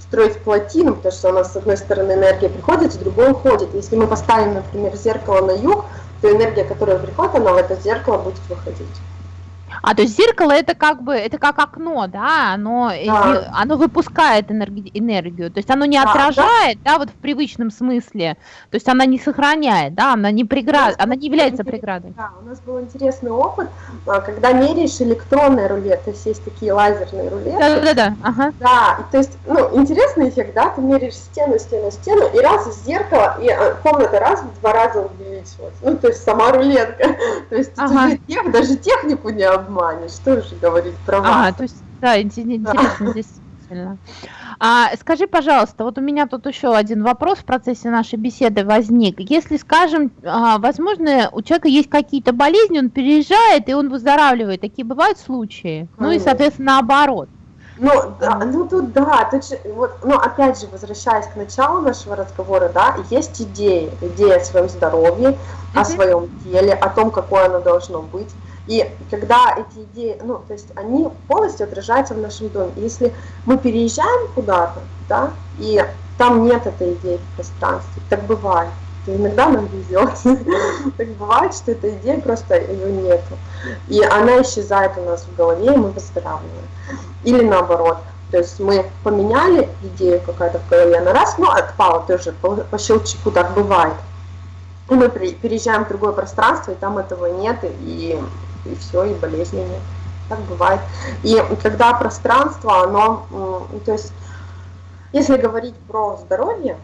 строить плотину, потому что у нас с одной стороны энергия приходит, с другой уходит. Если мы поставим, например, зеркало на юг, то энергия, которая приходит, она в это зеркало будет выходить. А, то есть зеркало это как бы, это как окно, да, оно, да. оно выпускает энерги, энергию, то есть оно не да, отражает, да. да, вот в привычном смысле, то есть она не сохраняет, да, она не преград, она не является преградой. Да, у нас был интересный опыт, а, когда меряешь электронный рулет, то есть есть такие лазерные рулеты. Да, да, да, ага. Да, то есть, ну, интересный эффект, да, ты меряешь стену, стену, стену, и раз из зеркала, и а, комната раз в два раза увеличилась, ну, то есть сама рулетка, [LAUGHS] то есть ага. даже технику не обманываешь обманешь, что же говорить про вас. Ага, то есть, да, интересно [LAUGHS] действительно. А, скажи, пожалуйста, вот у меня тут еще один вопрос в процессе нашей беседы возник. Если, скажем, а, возможно, у человека есть какие-то болезни, он переезжает и он выздоравливает, такие бывают случаи? Ну и, соответственно, наоборот. Ну, да, ну тут да, тут же, вот, ну опять же, возвращаясь к началу нашего разговора, да, есть идеи, идея о своем здоровье, о своем теле, о том, какое оно должно быть. И когда эти идеи, ну, то есть они полностью отражаются в нашем доме. Если мы переезжаем куда-то, да, и там нет этой идеи в пространстве, так бывает. И иногда нам везет. [LAUGHS] так бывает, что эта идея просто ее нету. И она исчезает у нас в голове, и мы выздоравливаем. Или наоборот. То есть мы поменяли идею какая-то в голове, она раз, ну, отпала тоже по, по щелчку, так бывает. И мы переезжаем в другое пространство, и там этого нет, и и все, и болезни нет. Так бывает. И когда пространство, оно, то есть, если говорить про здоровье,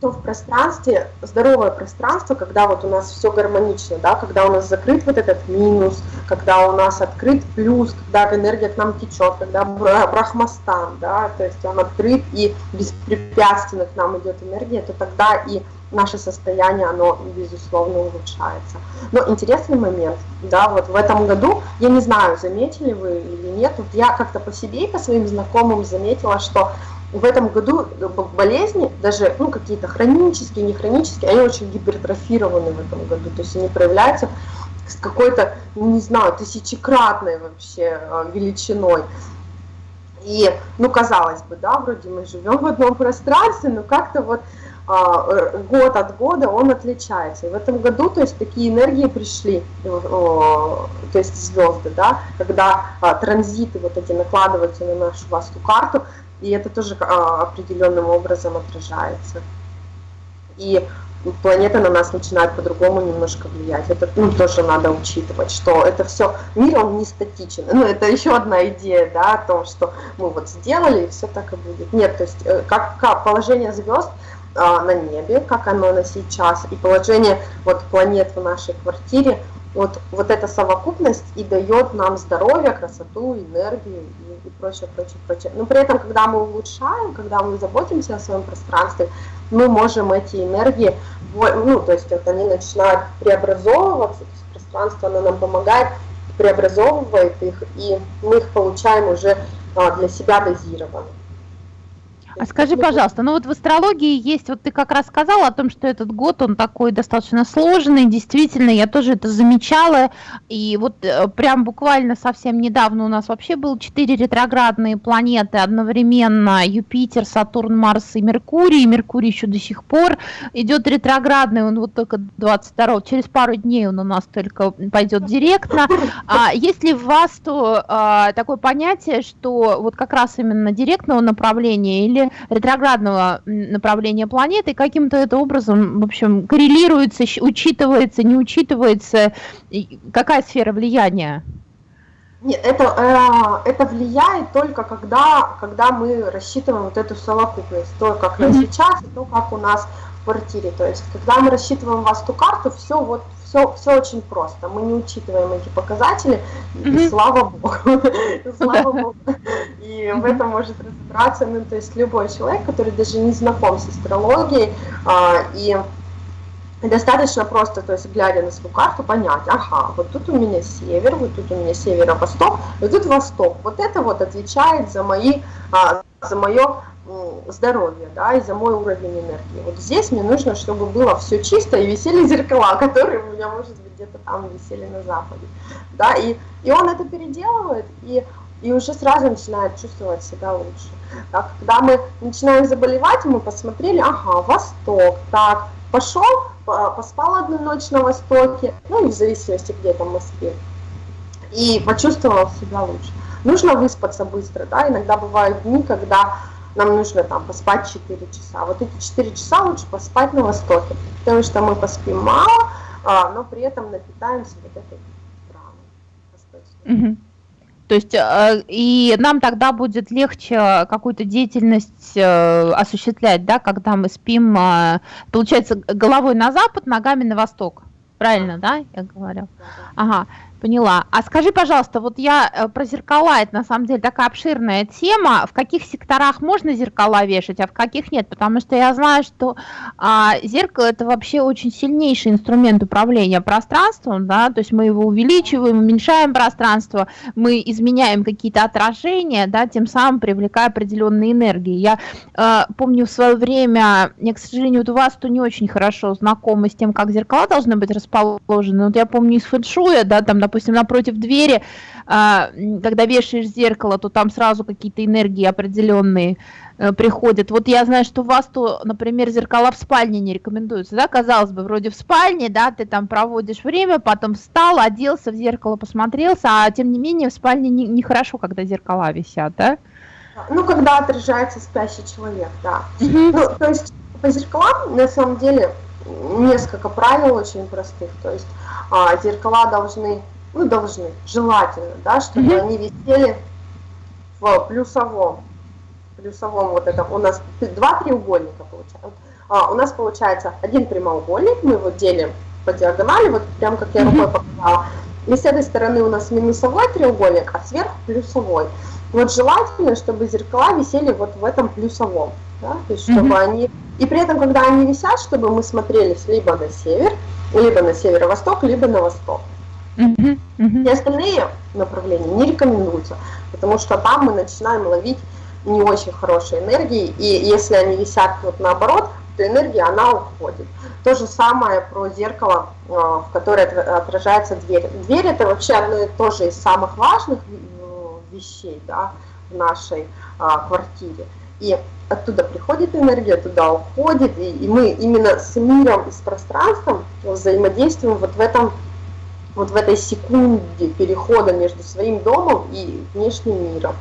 то в пространстве, здоровое пространство, когда вот у нас все гармонично, да, когда у нас закрыт вот этот минус, когда у нас открыт плюс, когда энергия к нам течет, когда брахмастан, да, то есть он открыт и беспрепятственно к нам идет энергия, то тогда и наше состояние, оно, безусловно, улучшается. Но интересный момент, да, вот в этом году, я не знаю, заметили вы или нет, вот я как-то по себе и по своим знакомым заметила, что в этом году болезни, даже ну, какие-то хронические, не хронические, они очень гипертрофированы в этом году, то есть они проявляются с какой-то, не знаю, тысячекратной вообще а, величиной. И, ну, казалось бы, да, вроде мы живем в одном пространстве, но как-то вот год от года он отличается. И в этом году, то есть такие энергии пришли, э, то есть звезды, да, когда а, транзиты вот эти накладываются на нашу васту карту, и это тоже а, определенным образом отражается. И планета на нас начинает по-другому немножко влиять. Это ну, тоже надо учитывать, что это все, мир он не статичен. Ну, это еще одна идея, да, о том, что мы вот сделали, и все так и будет. Нет, то есть э, как, как положение звезд – а, на небе, как оно на сейчас, и положение вот планет в нашей квартире, вот, вот эта совокупность и дает нам здоровье, красоту, энергию и, и прочее, прочее, прочее. Но при этом, когда мы улучшаем, когда мы заботимся о своем пространстве, мы можем эти энергии, ну, то есть вот они начинают преобразовываться, то есть пространство, оно нам помогает, преобразовывает их, и мы их получаем уже а, для себя дозированно. А скажи, пожалуйста, ну вот в астрологии есть, вот ты как раз сказала о том, что этот год, он такой достаточно сложный, действительно, я тоже это замечала, и вот э, прям буквально совсем недавно у нас вообще было четыре ретроградные планеты одновременно, Юпитер, Сатурн, Марс и Меркурий, Меркурий еще до сих пор идет ретроградный, он вот только 22 через пару дней он у нас только пойдет директно. А есть ли в вас то а, такое понятие, что вот как раз именно директного направления или ретроградного направления планеты каким-то это образом, в общем, коррелируется, учитывается, не учитывается? Какая сфера влияния? Нет, это, э, это влияет только когда, когда мы рассчитываем вот эту совокупность, то, как mm-hmm. сейчас, и то, как у нас в квартире. То есть, когда мы рассчитываем васту карту, все вот все, все очень просто. Мы не учитываем эти показатели, mm-hmm. и слава богу. [LAUGHS] слава богу. И в этом может разобраться, ну, то есть любой человек, который даже не знаком с астрологией, а, и достаточно просто, то есть глядя на свою карту, понять, ага, вот тут у меня север, вот тут у меня северо-восток, вот тут восток. Вот это вот отвечает за мои, а, за мое здоровья, да, и за мой уровень энергии. Вот здесь мне нужно, чтобы было все чисто и висели зеркала, [LAUGHS] которые у меня, может быть, где-то там висели на западе, да, и, и он это переделывает, и, и уже сразу начинает чувствовать себя лучше. Так, когда мы начинаем заболевать, мы посмотрели, ага, восток, так, пошел, поспал одну ночь на востоке, ну, и в зависимости, где там мы спим, и почувствовал себя лучше. Нужно выспаться быстро, да, иногда бывают дни, когда нам нужно там поспать 4 часа. Вот эти 4 часа лучше поспать на востоке, потому что мы поспим мало, а, но при этом напитаемся вот этой праной. То есть э, и нам тогда будет легче какую-то деятельность э, осуществлять, да, когда мы спим, э, получается, головой на запад, ногами на восток. Правильно, да, я говорю? Ага. Поняла. А скажи, пожалуйста, вот я э, про зеркала, это на самом деле такая обширная тема. В каких секторах можно зеркала вешать, а в каких нет? Потому что я знаю, что а, зеркало это вообще очень сильнейший инструмент управления пространством, да, то есть мы его увеличиваем, уменьшаем пространство, мы изменяем какие-то отражения, да, тем самым привлекая определенные энергии. Я э, помню в свое время, я, к сожалению, вот у вас то не очень хорошо знакома с тем, как зеркала должны быть расположены. Вот я помню из фэншуя, да, там, допустим, напротив двери, а, когда вешаешь зеркало, то там сразу какие-то энергии определенные э, приходят. Вот я знаю, что у вас то, например, зеркала в спальне не рекомендуются, да, казалось бы, вроде в спальне, да, ты там проводишь время, потом встал, оделся в зеркало, посмотрелся, а тем не менее в спальне нехорошо, не когда зеркала висят, да? Ну, когда отражается спящий человек, да. Угу. Ну, то есть по зеркалам, на самом деле, несколько правил очень простых. То есть а, зеркала должны ну, должны, желательно, да, чтобы mm-hmm. они висели в плюсовом, плюсовом вот этом, у нас два треугольника получается, а, у нас получается один прямоугольник, мы его делим по диагонали, вот прям как я рукой показала, и с этой стороны у нас минусовой треугольник, а сверху плюсовой. Вот желательно, чтобы зеркала висели вот в этом плюсовом, да, то есть чтобы mm-hmm. они, и при этом, когда они висят, чтобы мы смотрелись либо на север, либо на северо-восток, либо на восток. Угу. И остальные направления не рекомендуются, потому что там мы начинаем ловить не очень хорошие энергии, и если они висят вот наоборот, то энергия, она уходит. То же самое про зеркало, а, в которое отражается дверь. Дверь это вообще одно и то же из самых важных э, вещей да, в нашей а, квартире. И оттуда приходит энергия, туда уходит, и, и мы именно с миром и с пространством взаимодействуем вот в этом вот в этой секунде перехода между своим домом и внешним миром.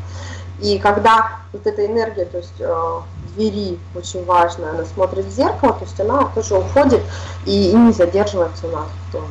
И когда вот эта энергия, то есть э, двери очень важная, она смотрит в зеркало, то есть она тоже уходит и, и не задерживается у нас в доме.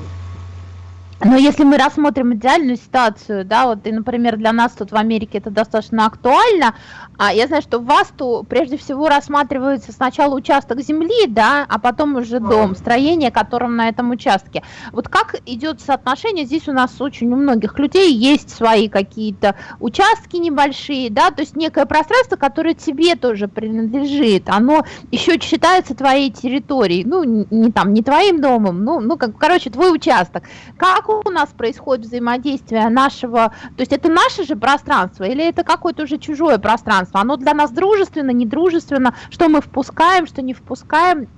Но если мы рассмотрим идеальную ситуацию, да, вот, и, например, для нас тут в Америке это достаточно актуально, а я знаю, что в вас то прежде всего рассматривается сначала участок земли, да, а потом уже дом, строение, которым на этом участке. Вот как идет соотношение, здесь у нас очень у многих людей есть свои какие-то участки небольшие, да, то есть некое пространство, которое тебе тоже принадлежит, оно еще считается твоей территорией, ну, не там, не твоим домом, ну, ну, как, короче, твой участок. Как у нас происходит взаимодействие нашего, то есть это наше же пространство или это какое-то уже чужое пространство? Оно для нас дружественно, недружественно, что мы впускаем, что не впускаем?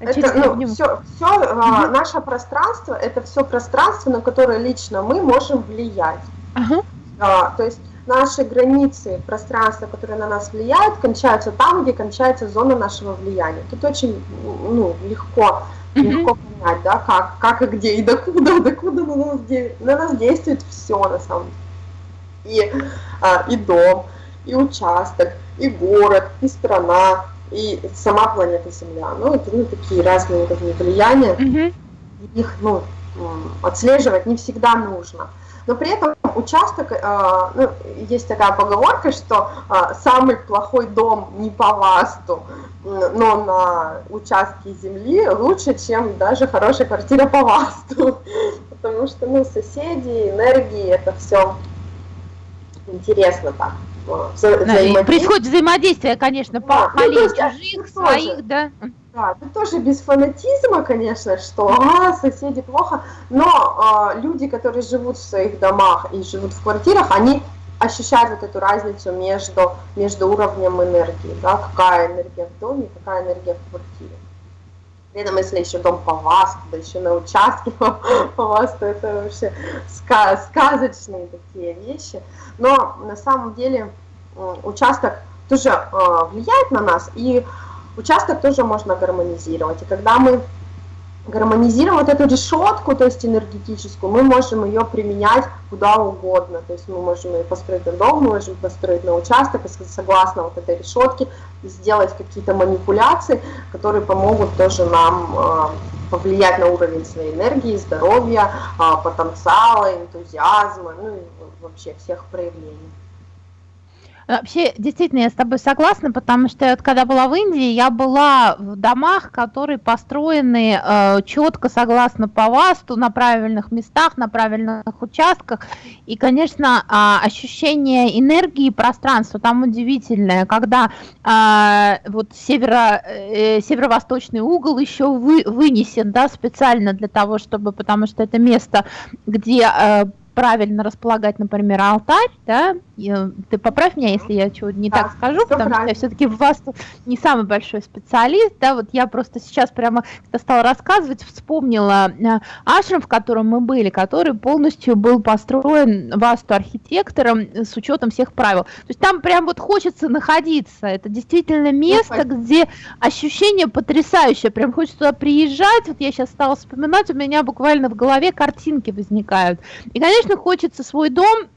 Это, ну, все, все uh наше пространство, это все пространство, на которое лично мы можем влиять. Uh-huh. А, то есть наши границы пространства, которые на нас влияют, кончаются там, где кончается зона нашего влияния. Тут очень ну, легко, легко понять, да, как, как и где, и докуда, докуда на нас, на нас действует все на самом деле. И, а, и дом, и участок, и город, и страна, и сама планета Земля. Ну, это ну, такие разные такие влияния. Mm-hmm. Их ну, отслеживать не всегда нужно. Но при этом участок, э, ну, есть такая поговорка, что э, самый плохой дом не по ласту, но на участке земли лучше, чем даже хорошая квартира по ласту. [LAUGHS] Потому что, ну, соседи, энергии, это все интересно так. Вза Происходит взаимодействие, конечно, по да, ну, чужих, своих, да. Да, это тоже без фанатизма, конечно, что а, соседи плохо, но а, люди, которые живут в своих домах и живут в квартирах, они ощущают вот эту разницу между, между уровнем энергии, да, какая энергия в доме, какая энергия в квартире. При этом, если еще дом по вас, да еще на участке [LAUGHS] по, вас, то это вообще сказ, сказочные такие вещи. Но на самом деле участок тоже э, влияет на нас, и участок тоже можно гармонизировать. И когда мы гармонизируем вот эту решетку, то есть энергетическую, мы можем ее применять куда угодно. То есть мы можем ее построить на дом, мы можем построить на участок, и согласно вот этой решетке сделать какие-то манипуляции, которые помогут тоже нам э, повлиять на уровень своей энергии, здоровья, э, потенциала, энтузиазма, ну и вообще всех проявлений. Вообще, действительно, я с тобой согласна, потому что вот, когда была в Индии, я была в домах, которые построены э, четко, согласно по ВАСТу, на правильных местах, на правильных участках. И, конечно, э, ощущение энергии пространства там удивительное, когда э, вот северо, э, северо-восточный угол еще вы, вынесен да, специально для того, чтобы, потому что это место, где э, правильно располагать, например, алтарь, да, э, ты поправь меня, если я чего не да, так скажу, потому правильно. что я все-таки в вас не самый большой специалист, да, вот я просто сейчас прямо, когда стала рассказывать, вспомнила э, ашрам, в котором мы были, который полностью был построен васту архитектором с учетом всех правил. То есть там прям вот хочется находиться, это действительно место, ну, где ощущение потрясающее, прям хочется туда приезжать, вот я сейчас стала вспоминать, у меня буквально в голове картинки возникают. И, конечно, хочется свой дом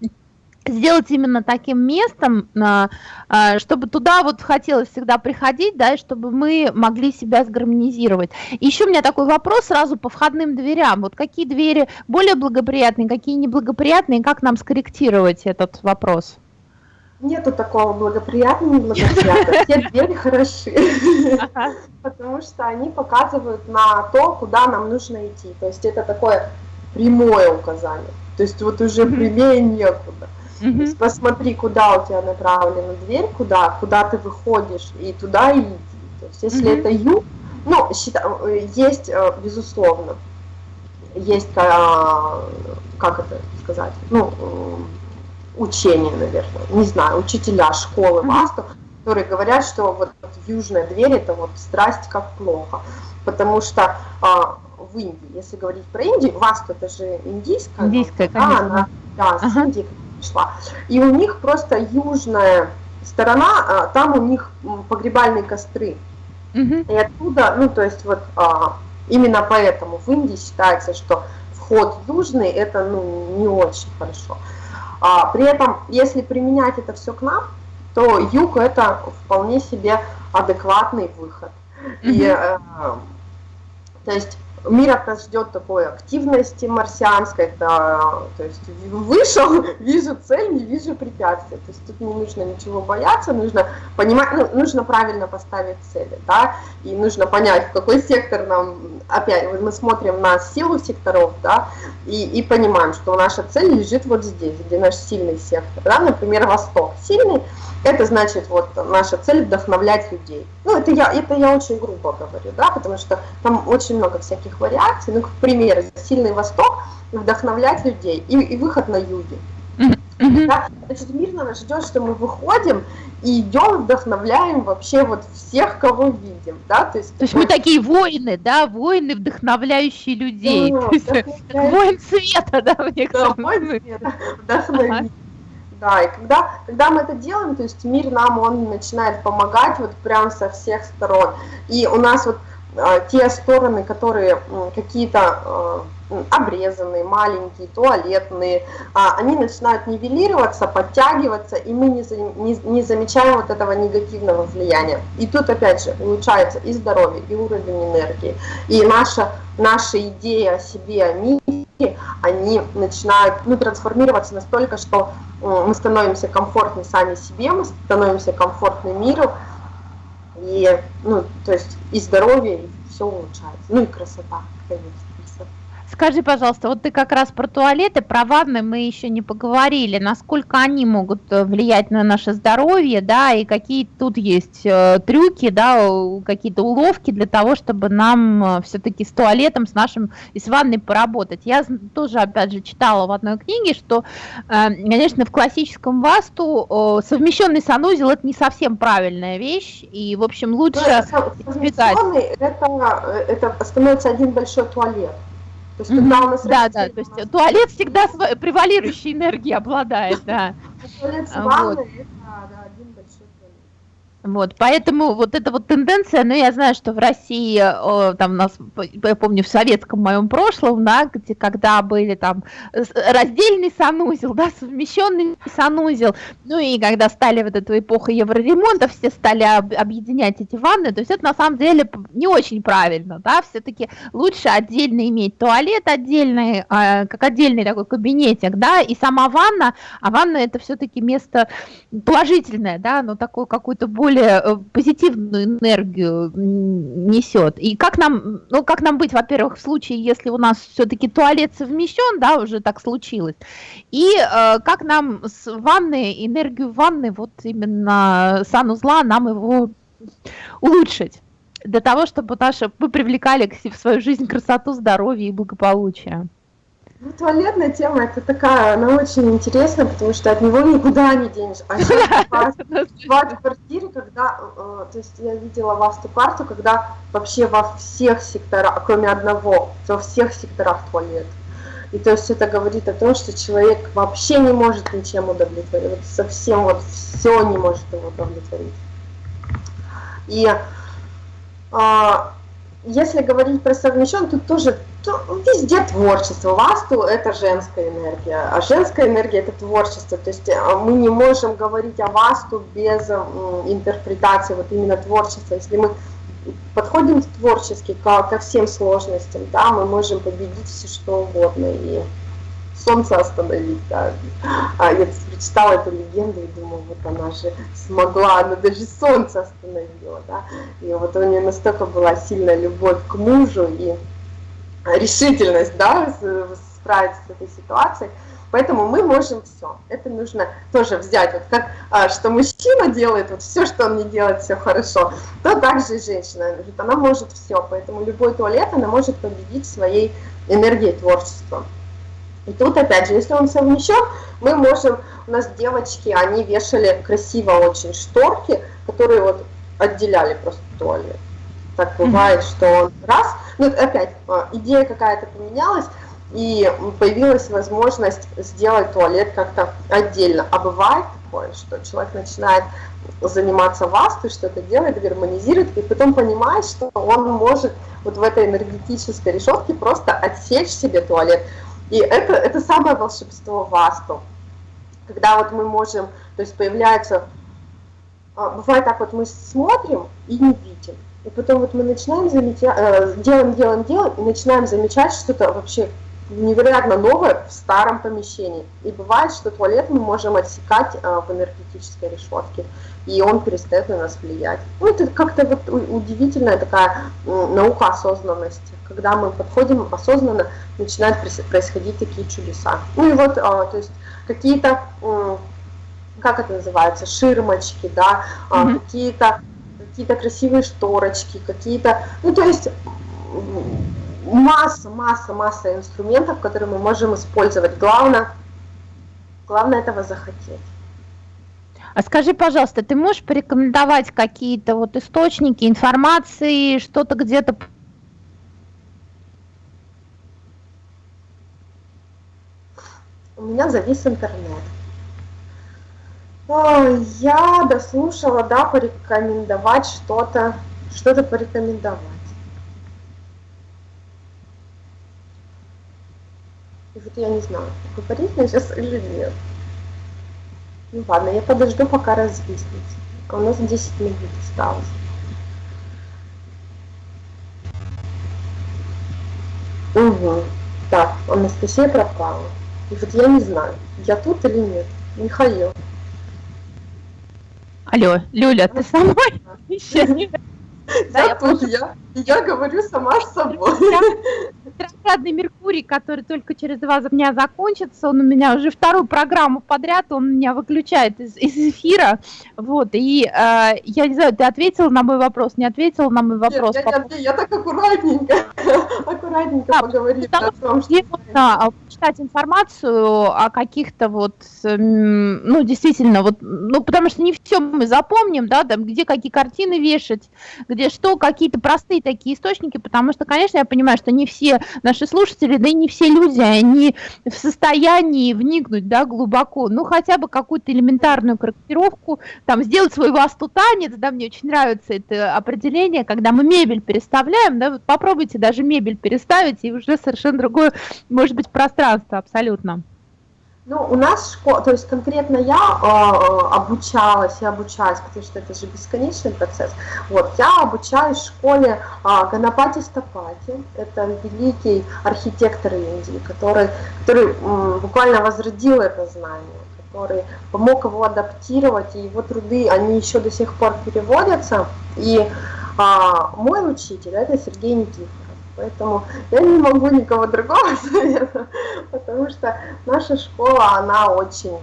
сделать именно таким местом, а, а, чтобы туда вот хотелось всегда приходить, да, и чтобы мы могли себя сгармонизировать. Еще у меня такой вопрос сразу по входным дверям. Вот какие двери более благоприятные, какие неблагоприятные, как нам скорректировать этот вопрос? Нету такого благоприятного, неблагоприятного. Все двери хороши, потому что они показывают на то, куда нам нужно идти. То есть это такое прямое указание. То есть вот уже прямее некуда. То есть посмотри, куда у тебя направлена дверь, куда, куда ты выходишь, и туда иди. То есть если это юг, ну, есть, э, безусловно, есть, а, как это сказать, ну, учение, наверное, не знаю, учителя школы Васту, которые говорят, что вот южная дверь это вот страсть как плохо, потому что а, в Индии. Если говорить про Индию, Васту это же индийская. Индийская, да, конечно. Она, да, с ага. Индии пришла. И у них просто южная сторона, а, там у них погребальные костры. Угу. И оттуда, ну то есть вот а, именно поэтому в Индии считается, что вход южный это ну, не очень хорошо. А, при этом, если применять это все к нам, то юг это вполне себе адекватный выход. Угу. И, э, то есть мир от нас ждет такой активности марсианской, да, то есть вышел, [LAUGHS] вижу цель, не вижу препятствия, то есть тут не нужно ничего бояться, нужно понимать, ну, нужно правильно поставить цели, да, и нужно понять, в какой сектор нам, опять, мы смотрим на силу секторов, да, и, и понимаем, что наша цель лежит вот здесь, где наш сильный сектор, да, например, Восток сильный, это значит, вот наша цель вдохновлять людей. Ну, это я, это я очень грубо говорю, да, потому что там очень много всяких таких вариаций, ну, к примеру, сильный восток вдохновлять людей и, и выход на юге. Mm-hmm. Да? Значит, мир нас ждет, что мы выходим и идем, вдохновляем вообще вот всех, кого видим, да, то есть... То есть мы такие воины, да, воины, вдохновляющие людей, да, есть, воин света, да, в некотором Да, воин света, вдохновить. Да, и когда, когда мы это делаем, то есть мир нам, он начинает помогать вот прям со всех сторон. И у нас вот э, те стороны, которые какие-то э, обрезанные, маленькие, туалетные, а, они начинают нивелироваться, подтягиваться, и мы не замечаем вот этого негативного влияния. И тут опять же улучшается и здоровье, и уровень энергии, и наша, наша идея о себе, о мире, они начинают ну, трансформироваться настолько, что мы становимся комфортны сами себе, мы становимся комфортны миру, и, ну, то есть и здоровье, и все улучшается, ну и красота, конечно. Скажи, пожалуйста, вот ты как раз про туалеты, про ванны мы еще не поговорили, насколько они могут э, влиять на наше здоровье, да, и какие тут есть э, трюки, да, какие-то уловки для того, чтобы нам э, все-таки с туалетом, с нашим и с ванной поработать. Я тоже, опять же, читала в одной книге, что, конечно, в классическом васту совмещенный санузел это не совсем правильная вещь, и, в общем, лучше избегать. Это, э, это становится один большой туалет. То есть, когда у нас да, да, то есть туалет всегда превалирующей энергией обладает, да. [LAUGHS] Туалет с ванной, вот, поэтому вот эта вот тенденция, ну, я знаю, что в России, там у нас, я помню, в советском моем прошлом, да, где, когда были там раздельный санузел, [LAUGHS] да, совмещенный санузел, ну, и когда стали вот эту эпоху евроремонта, все стали об, объединять эти ванны, то есть это на самом деле не очень правильно, да, все-таки лучше отдельно иметь туалет отдельный, э, как отдельный такой кабинетик, да, и сама ванна, а ванна это все-таки место положительное, да, но такое какое-то более более э, позитивную энергию несет. И как нам, ну, как нам быть, во-первых, в случае, если у нас все-таки туалет совмещен, да, уже так случилось, и э, как нам с ванной, энергию ванны, вот именно санузла, нам его улучшить для того, чтобы наши, мы привлекали в свою жизнь красоту, здоровье и благополучие. Ну, туалетная тема, это такая, она очень интересная, потому что от него никуда не денешь. А [LAUGHS] бывают квартиры, когда, э, то есть я видела васту карту, когда вообще во всех секторах, кроме одного, во всех секторах туалет. И то есть это говорит о том, что человек вообще не может ничем удовлетворить, вот совсем вот все не может его удовлетворить. И а, если говорить про совмещен, тут тоже то везде творчество. Васту – это женская энергия, а женская энергия – это творчество. То есть э, мы не можем говорить о васту без интерпретации вот именно творчества. Если мы подходим творчески ко, ко всем сложностям, да, мы можем победить все что угодно и солнце остановить. Да. А прочитала эту легенду и думаю, вот она же смогла, она даже солнце остановила. Да. И вот у нее настолько была сильная любовь к мужу и решительность, да, справиться с этой ситуацией. Поэтому мы можем все. Это нужно тоже взять, вот как а, что мужчина делает, вот все, что он не делает, все хорошо, то также и женщина, она может все. Поэтому любой туалет она может победить своей энергией творчества. И тут опять же, если он совмещен, мы можем, у нас девочки, они вешали красиво очень шторки, которые вот отделяли просто туалет. Так бывает, что он раз, ну опять, а, идея какая-то поменялась, и появилась возможность сделать туалет как-то отдельно. А бывает такое, что человек начинает заниматься вастой, что-то делает, гармонизирует, и потом понимает, что он может вот в этой энергетической решетке просто отсечь себе туалет. И это, это самое волшебство васту. Когда вот мы можем, то есть появляется, а, бывает так вот, мы смотрим и не видим. И потом вот мы начинаем замечать, э, делаем, делаем, делаем, и начинаем замечать что-то вообще невероятно новое в старом помещении. И бывает, что туалет мы можем отсекать э, в энергетической решетке, и он перестает на нас влиять. Ну, это как-то вот удивительная такая наука осознанности. Когда мы подходим осознанно, начинают происходить такие чудеса. Ну и вот, а, то есть какие-то, как это называется, ширмочки, да, mm-hmm. какие-то какие-то красивые шторочки, какие-то, ну то есть масса, масса, масса инструментов, которые мы можем использовать. Главное, главное этого захотеть. А скажи, пожалуйста, ты можешь порекомендовать какие-то вот источники информации, что-то где-то У меня завис интернет. Я дослушала, да, порекомендовать что-то, что-то порекомендовать. И вот я не знаю, говорить мне сейчас или нет. Ну ладно, я подожду, пока развиснется. А у нас 10 минут осталось. Угу. Так, Анастасия пропала. И вот я не знаю, я тут или нет. Михаил. Алло, Люля, ты со мной? Да, я тут, я, я говорю сама с собой. Ретроградный Меркурий, который только через два дня закончится, он у меня уже вторую программу подряд, он меня выключает из, из эфира, вот, и э, я не знаю, ты ответил на мой вопрос, не ответил на мой вопрос? Нет, я, я, я так аккуратненько, [LAUGHS] аккуратненько да, поговорила о том, что... Можно читать информацию о каких-то вот, ну, действительно, вот, ну, потому что не все мы запомним, да, там, где какие картины вешать, где что, какие-то простые такие источники, потому что, конечно, я понимаю, что не все наши слушатели, да и не все люди, они в состоянии вникнуть, да, глубоко, ну, хотя бы какую-то элементарную корректировку, там, сделать свой васту-танец, да, мне очень нравится это определение, когда мы мебель переставляем, да, вот попробуйте даже мебель переставить, и уже совершенно другое, может быть, пространство абсолютно. Ну, у нас школа, то есть конкретно я э, обучалась и обучаюсь, потому что это же бесконечный процесс. Вот, я обучаюсь в школе э, Ганапати Стапати, это великий архитектор Индии, который, который э, буквально возродил это знание, который помог его адаптировать, и его труды, они еще до сих пор переводятся. И э, мой учитель, это Сергей Никифоров. Поэтому я не могу никого другого [LAUGHS] советовать, потому что наша школа, она очень,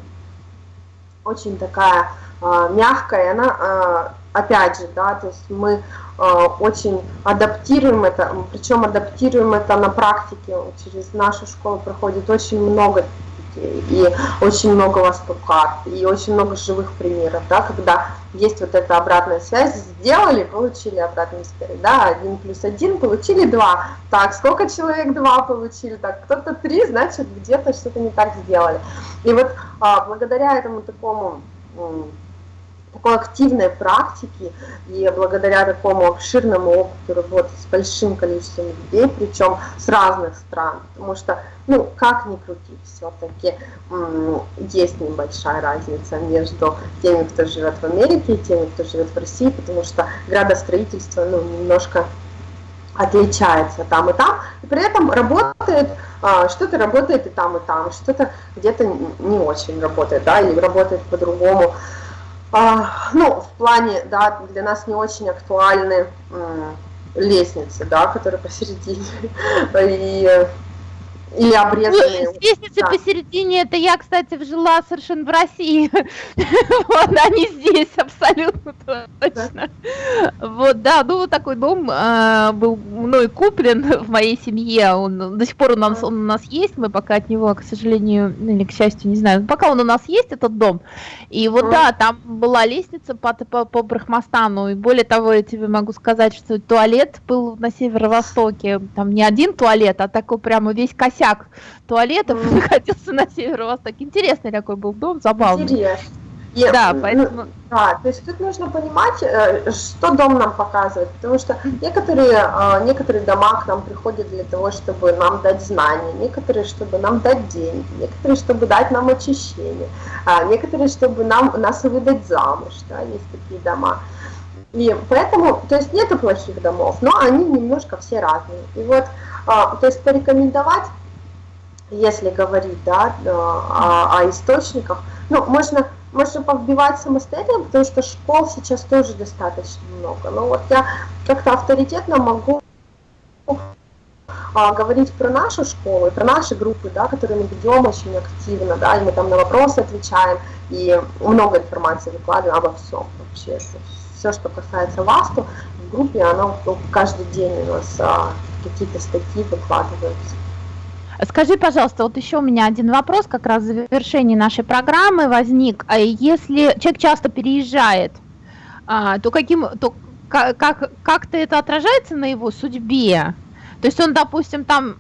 очень такая э, мягкая, она, э, опять же, да, то есть мы э, очень адаптируем это, причем адаптируем это на практике, через нашу школу проходит очень много и очень много востокарт, и очень много живых примеров, да, когда есть вот эта обратная связь, сделали, получили обратную связь, да, один плюс один, получили два, так, сколько человек два получили, так, кто-то три, значит, где-то что-то не так сделали. И вот а, благодаря этому такому такой активной практики и благодаря такому обширному опыту работы с большим количеством людей, причем с разных стран, потому что, ну, как ни крути, все-таки есть небольшая разница между теми, кто живет в Америке и теми, кто живет в России, потому что градостроительство, ну, немножко отличается там и там, и при этом работает, а, что-то работает и там, и там, что-то где-то не очень работает, да, или работает по-другому. Ну, в плане, да, для нас не очень актуальны лестницы, да, которые посередине. [LAUGHS] И или обрезанные. Ну, лестницы да. посередине, это я, кстати, жила совершенно в России. [LAUGHS] вот они здесь абсолютно точно. Вот, да, ну вот такой дом э, был мной куплен в моей семье. Он до сих пор у нас, он у нас есть. Мы пока от него, к сожалению, или к счастью, не знаю. Пока он у нас есть, этот дом. И вот, да, там была лестница по, по, по Брахмастану. И более того, я тебе могу сказать, что туалет был на северо-востоке. Там не один туалет, а такой прямо весь косяк костяк туалетов mm. находился на северо-востоке. Интересный такой был дом, забавный. Интересно. И, да, ну, поэтому... Да, то есть тут нужно понимать, э, что дом нам показывает, потому что некоторые, э, некоторые дома к нам приходят для того, чтобы нам дать знания, некоторые, чтобы нам дать деньги, некоторые, чтобы дать нам очищение, а некоторые, чтобы нам, нас выдать замуж, да, есть такие дома. И поэтому, то есть нету плохих домов, но они немножко все разные. И вот, а, то есть порекомендовать если говорить да, о, о источниках, ну, можно, можно повбивать самостоятельно, потому что школ сейчас тоже достаточно много. Но вот я как-то авторитетно могу а, говорить про нашу школу, про наши группы, да, которые мы ведем очень активно, да, и мы там на вопросы отвечаем, и много информации выкладываем обо всем вообще. Все, что касается вас, то в группе, оно ну, каждый день у нас а, какие-то статьи выкладываются. Скажи, пожалуйста, вот еще у меня один вопрос, как раз в завершении нашей программы возник. А если человек часто переезжает, а, то каким, то как, как, как-то это отражается на его судьбе? То есть он, допустим, там,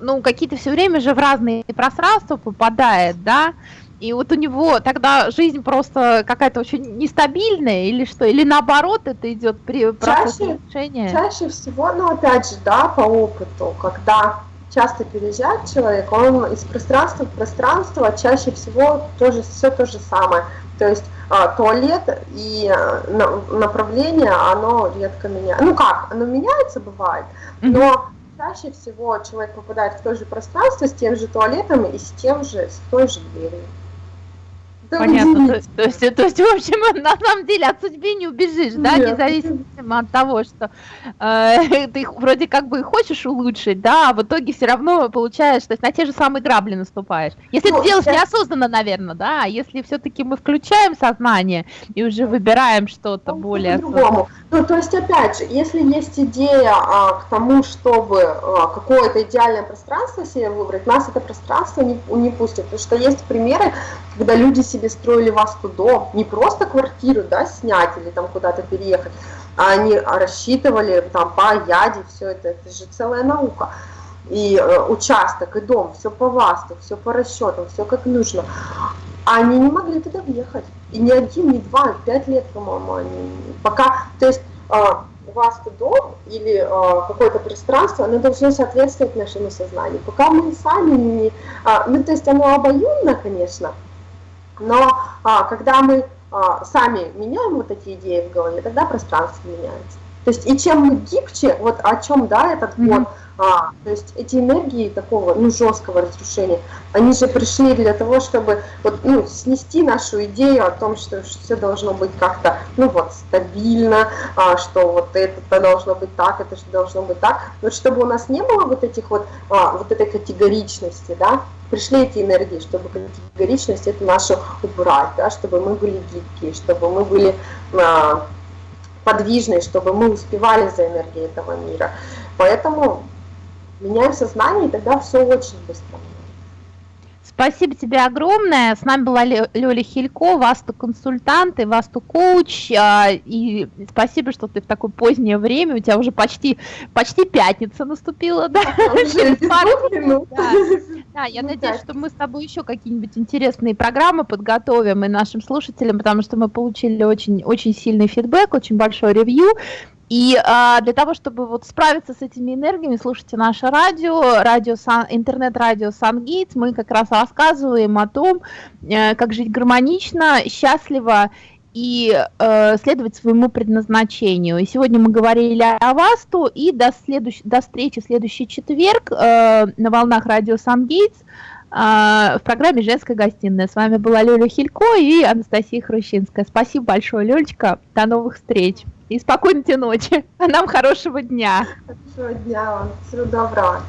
ну, какие-то все время же в разные пространства попадает, да, и вот у него тогда жизнь просто какая-то очень нестабильная или что? Или наоборот это идет при чаще, улучшения? Чаще всего, ну опять же, да, по опыту, когда часто переезжает человек, он из пространства в пространство чаще всего тоже все то же самое. То есть а, туалет и а, направление, оно редко меняется. Ну как, оно меняется, бывает, но чаще всего человек попадает в то же пространство с тем же туалетом и с тем же, с той же дверью. Понятно. То, то, есть, то есть, в общем, [LAUGHS] на самом деле от судьбы не убежишь, да, Нет. независимо от того, что э, [LAUGHS] ты вроде как бы хочешь улучшить, да, а в итоге все равно получаешь, то есть на те же самые грабли наступаешь. Если ну, ты делаешь неосознанно, наверное, да, а если все-таки мы включаем сознание и уже выбираем что-то ну, более по-другому. Ну, то есть, опять же, если есть идея а, к тому, чтобы а, какое-то идеальное пространство себе выбрать, нас это пространство не, не пустит, потому что есть примеры, когда люди себе себе строили васту дом, не просто квартиру, да, снять или там куда-то переехать, а они рассчитывали там по яде, все это, это же целая наука. И э, участок, и дом, все по васту, все по расчетам, все как нужно. А они не могли туда въехать. И ни один, ни два, пять лет, по-моему, они пока, то есть э, васту дом или э, какое-то пространство, оно должно соответствовать нашему сознанию. Пока мы сами не, э, ну то есть оно обоюдно, конечно, но а, когда мы а, сами меняем вот эти идеи в голове, тогда пространство меняется. То есть и чем мы гибче, вот о чем, да, этот год, mm-hmm. а, то есть эти энергии такого, ну, жесткого разрушения, они же пришли для того, чтобы вот, ну, снести нашу идею о том, что, что все должно быть как-то, ну, вот, стабильно, а, что вот это должно быть так, это же должно быть так, вот чтобы у нас не было вот этих вот, а, вот этой категоричности, да, пришли эти энергии, чтобы категоричность эту нашу убрать, да, чтобы мы были гибкие, чтобы мы были а, подвижные, чтобы мы успевали за энергией этого мира. Поэтому меняем сознание, и тогда все очень быстро. Спасибо тебе огромное. С нами была Лёля Хилько, Васту консультант и Васту коуч. А, и спасибо, что ты в такое позднее время, у тебя уже почти, почти пятница наступила, да? Да, я ну надеюсь, что мы с тобой еще какие-нибудь интересные программы подготовим и нашим слушателям, потому что мы получили очень, очень сильный фидбэк, очень большой ревью. И а, для того, чтобы вот справиться с этими энергиями, слушайте наше радио, радио интернет-радио Сангейтс. Мы как раз рассказываем о том, э, как жить гармонично, счастливо и э, следовать своему предназначению. И сегодня мы говорили о Васту, и до, следующ... до встречи в следующий четверг э, на волнах радио Сангейтс э, в программе «Женская гостиная». С вами была Лёля Хилько и Анастасия Хрущинская. Спасибо большое, Лёлечка. До новых встреч. И спокойной ночи. [LAUGHS] А нам хорошего дня. Хорошего дня вам. Всего доброго.